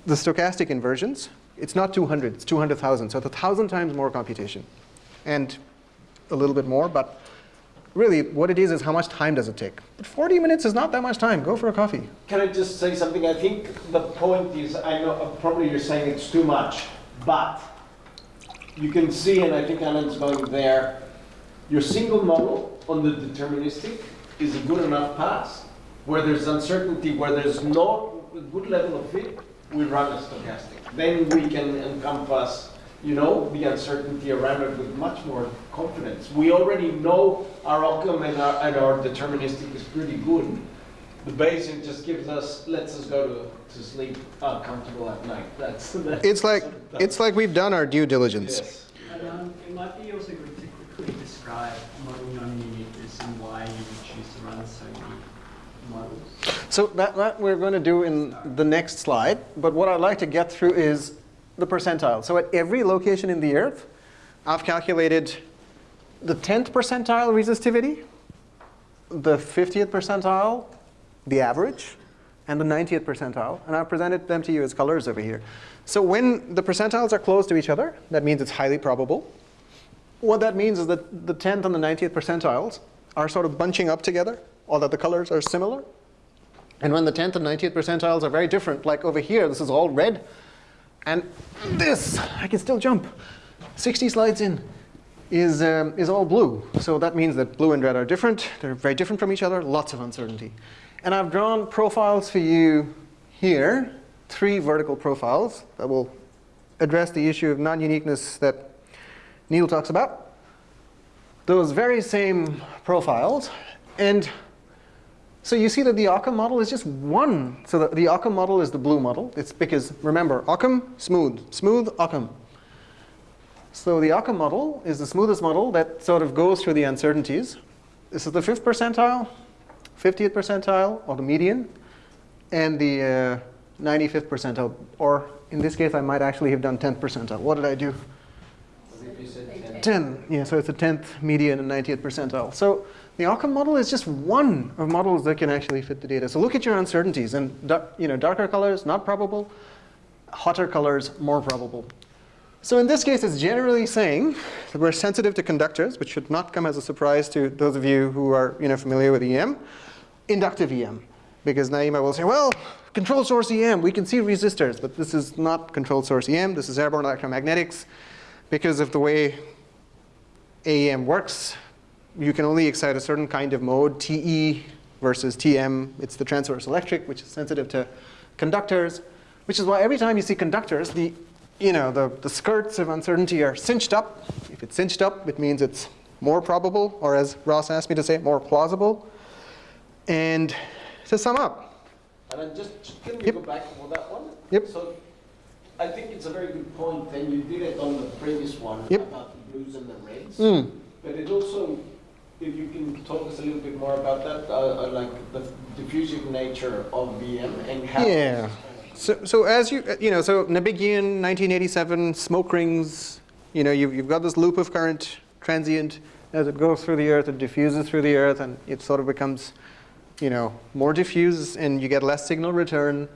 the stochastic inversions, it's not 200, it's 200,000. So it's a thousand times more computation. And a little bit more, but really what it is is how much time does it take. But 40 minutes is not that much time. Go for a coffee. Can I just say something? I think the point is, I know, uh, probably you're saying it's too much, but you can see, and I think Alan's going there, your single model on the deterministic is a good enough pass. Where there's uncertainty, where there's no good level of fit, we run a stochastic. Then we can encompass, you know, the uncertainty around it with much more confidence. We already know our Occam and our, and our deterministic is pretty good. The Bayesian just gives us, lets us go to, to sleep uh, comfortable at night. That's, that's It's like, it's like we've done our due diligence. Yes. And, um, it might be also good to quickly describe model non-uniqueness and why you would choose to run so many models. So that, that we're going to do in the next slide. But what I'd like to get through is the percentile. So at every location in the Earth, I've calculated the 10th percentile resistivity, the 50th percentile, the average, and the 90th percentile. And I've presented them to you as colors over here. So when the percentiles are close to each other, that means it's highly probable. What that means is that the 10th and the 90th percentiles are sort of bunching up together, or that the colors are similar. And when the 10th and 90th percentiles are very different, like over here, this is all red, and this, I can still jump, 60 slides in, is, um, is all blue. So that means that blue and red are different. They're very different from each other, lots of uncertainty. And I've drawn profiles for you here, three vertical profiles that will address the issue of non-uniqueness that Neil talks about. Those very same profiles. And so you see that the Occam model is just one. So the, the Occam model is the blue model. It's because, remember, Occam, smooth. Smooth, Occam. So the Occam model is the smoothest model that sort of goes through the uncertainties. This is the fifth percentile, 50th percentile, or the median, and the uh, 95th percentile. Or in this case, I might actually have done 10th percentile. What did I do? 10. Yeah, so it's a 10th median and 90th percentile. So the Occam model is just one of models that can actually fit the data. So look at your uncertainties. And you know, darker colors, not probable. Hotter colors, more probable. So in this case, it's generally saying that we're sensitive to conductors, which should not come as a surprise to those of you who are you know, familiar with EM. Inductive EM. Because Naima will say, well, control source EM, we can see resistors. But this is not controlled source EM. This is airborne electromagnetics. Because of the way AEM works, you can only excite a certain kind of mode, TE versus TM. It's the transverse electric, which is sensitive to conductors, which is why every time you see conductors, the, you know, the, the skirts of uncertainty are cinched up. If it's cinched up, it means it's more probable, or as Ross asked me to say, more plausible. And to sum up, And then just, can we Yep. go back for that one? Yep. So I think it's a very good point, and you did it on the previous one Yep. about the blues and the reds. mm, But it also, if you can talk us a little bit more about that, uh, uh, like the diffusive nature of EM and how. Yeah. So, so as you, uh, you know, so Nabighian, 1987, smoke rings, you know, you've, you've got this loop of current, transient, as it goes through the earth, it diffuses through the earth, and it sort of becomes, you know, more diffuse, and you get less signal return.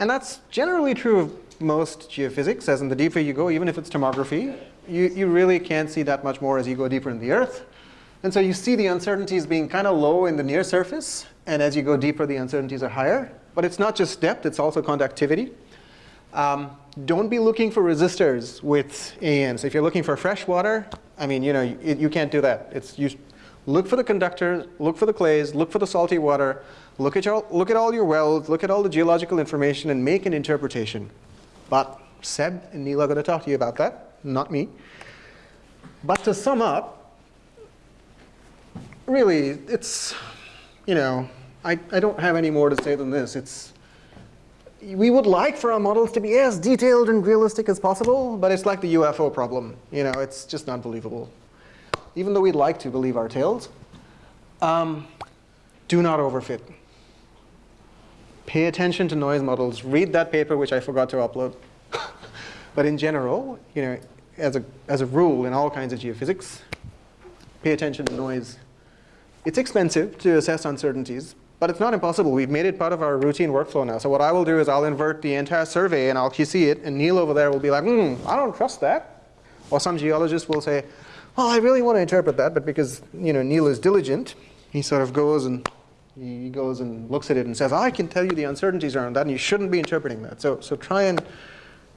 And that's generally true of most geophysics, as in the deeper you go, even if it's tomography, you, you really can't see that much more as you go deeper in the earth. And so you see the uncertainties being kind of low in the near surface, and as you go deeper, the uncertainties are higher. But it's not just depth, it's also conductivity. Um, don't be looking for resistors with AM. So if you're looking for fresh water, I mean, you know, you, you can't do that. It's you look for the conductors, look for the clays, look for the salty water, look at your, look at all your wells, look at all the geological information, and make an interpretation. But Seb and Neil are going to talk to you about that, not me. But to sum up, really, it's, you know, I, I don't have any more to say than this. It's, we would like for our models to be as detailed and realistic as possible, but it's like the UFO problem. You know, it's just not believable. Even though we'd like to believe our tales, um, do not overfit. Pay attention to noise models. Read that paper, which I forgot to upload. but in general, you know, as a, as a rule in all kinds of geophysics, pay attention to noise. It's expensive to assess uncertainties, But it's not impossible. We've made it part of our routine workflow now. So what I will do is I'll invert the entire survey and I'll QC it, and Neil over there will be like, hmm, I don't trust that. Or some geologist will say, well, I really want to interpret that, but because you know Neil is diligent, he sort of goes and he goes and looks at it and says, I can tell you the uncertainties around that, and you shouldn't be interpreting that. So, so try and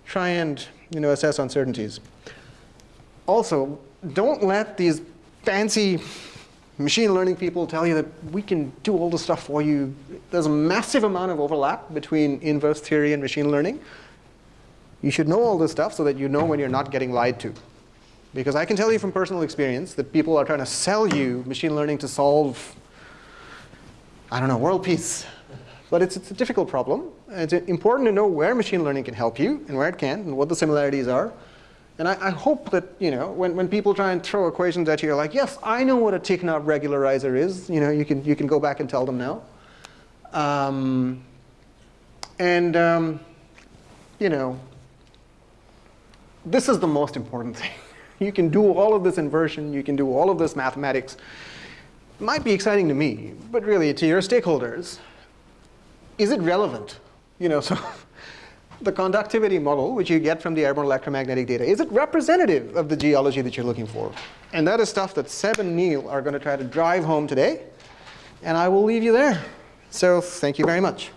try and you know assess uncertainties. Also, don't let these fancy machine learning people tell you that we can do all the stuff for you. There's a massive amount of overlap between inverse theory and machine learning. You should know all this stuff so that you know when you're not getting lied to. Because I can tell you from personal experience that people are trying to sell you machine learning to solve, I don't know, world peace. But it's, it's a difficult problem. It's important to know where machine learning can help you and where it can't and what the similarities are. And I, I, hope that you know when, when people try and throw equations at you, you're like, yes, I know what a Tikhonov regularizer is. You know, you can, you can go back and tell them now. Um, and um, you know, this is the most important thing. You can do all of this inversion. You can do all of this mathematics. It might be exciting to me, but really to your stakeholders, is it relevant? You know, so the conductivity model, which you get from the airborne electromagnetic data, is it representative of the geology that you're looking for? And that is stuff that Seb and Neil are going to try to drive home today. And I will leave you there. So thank you very much.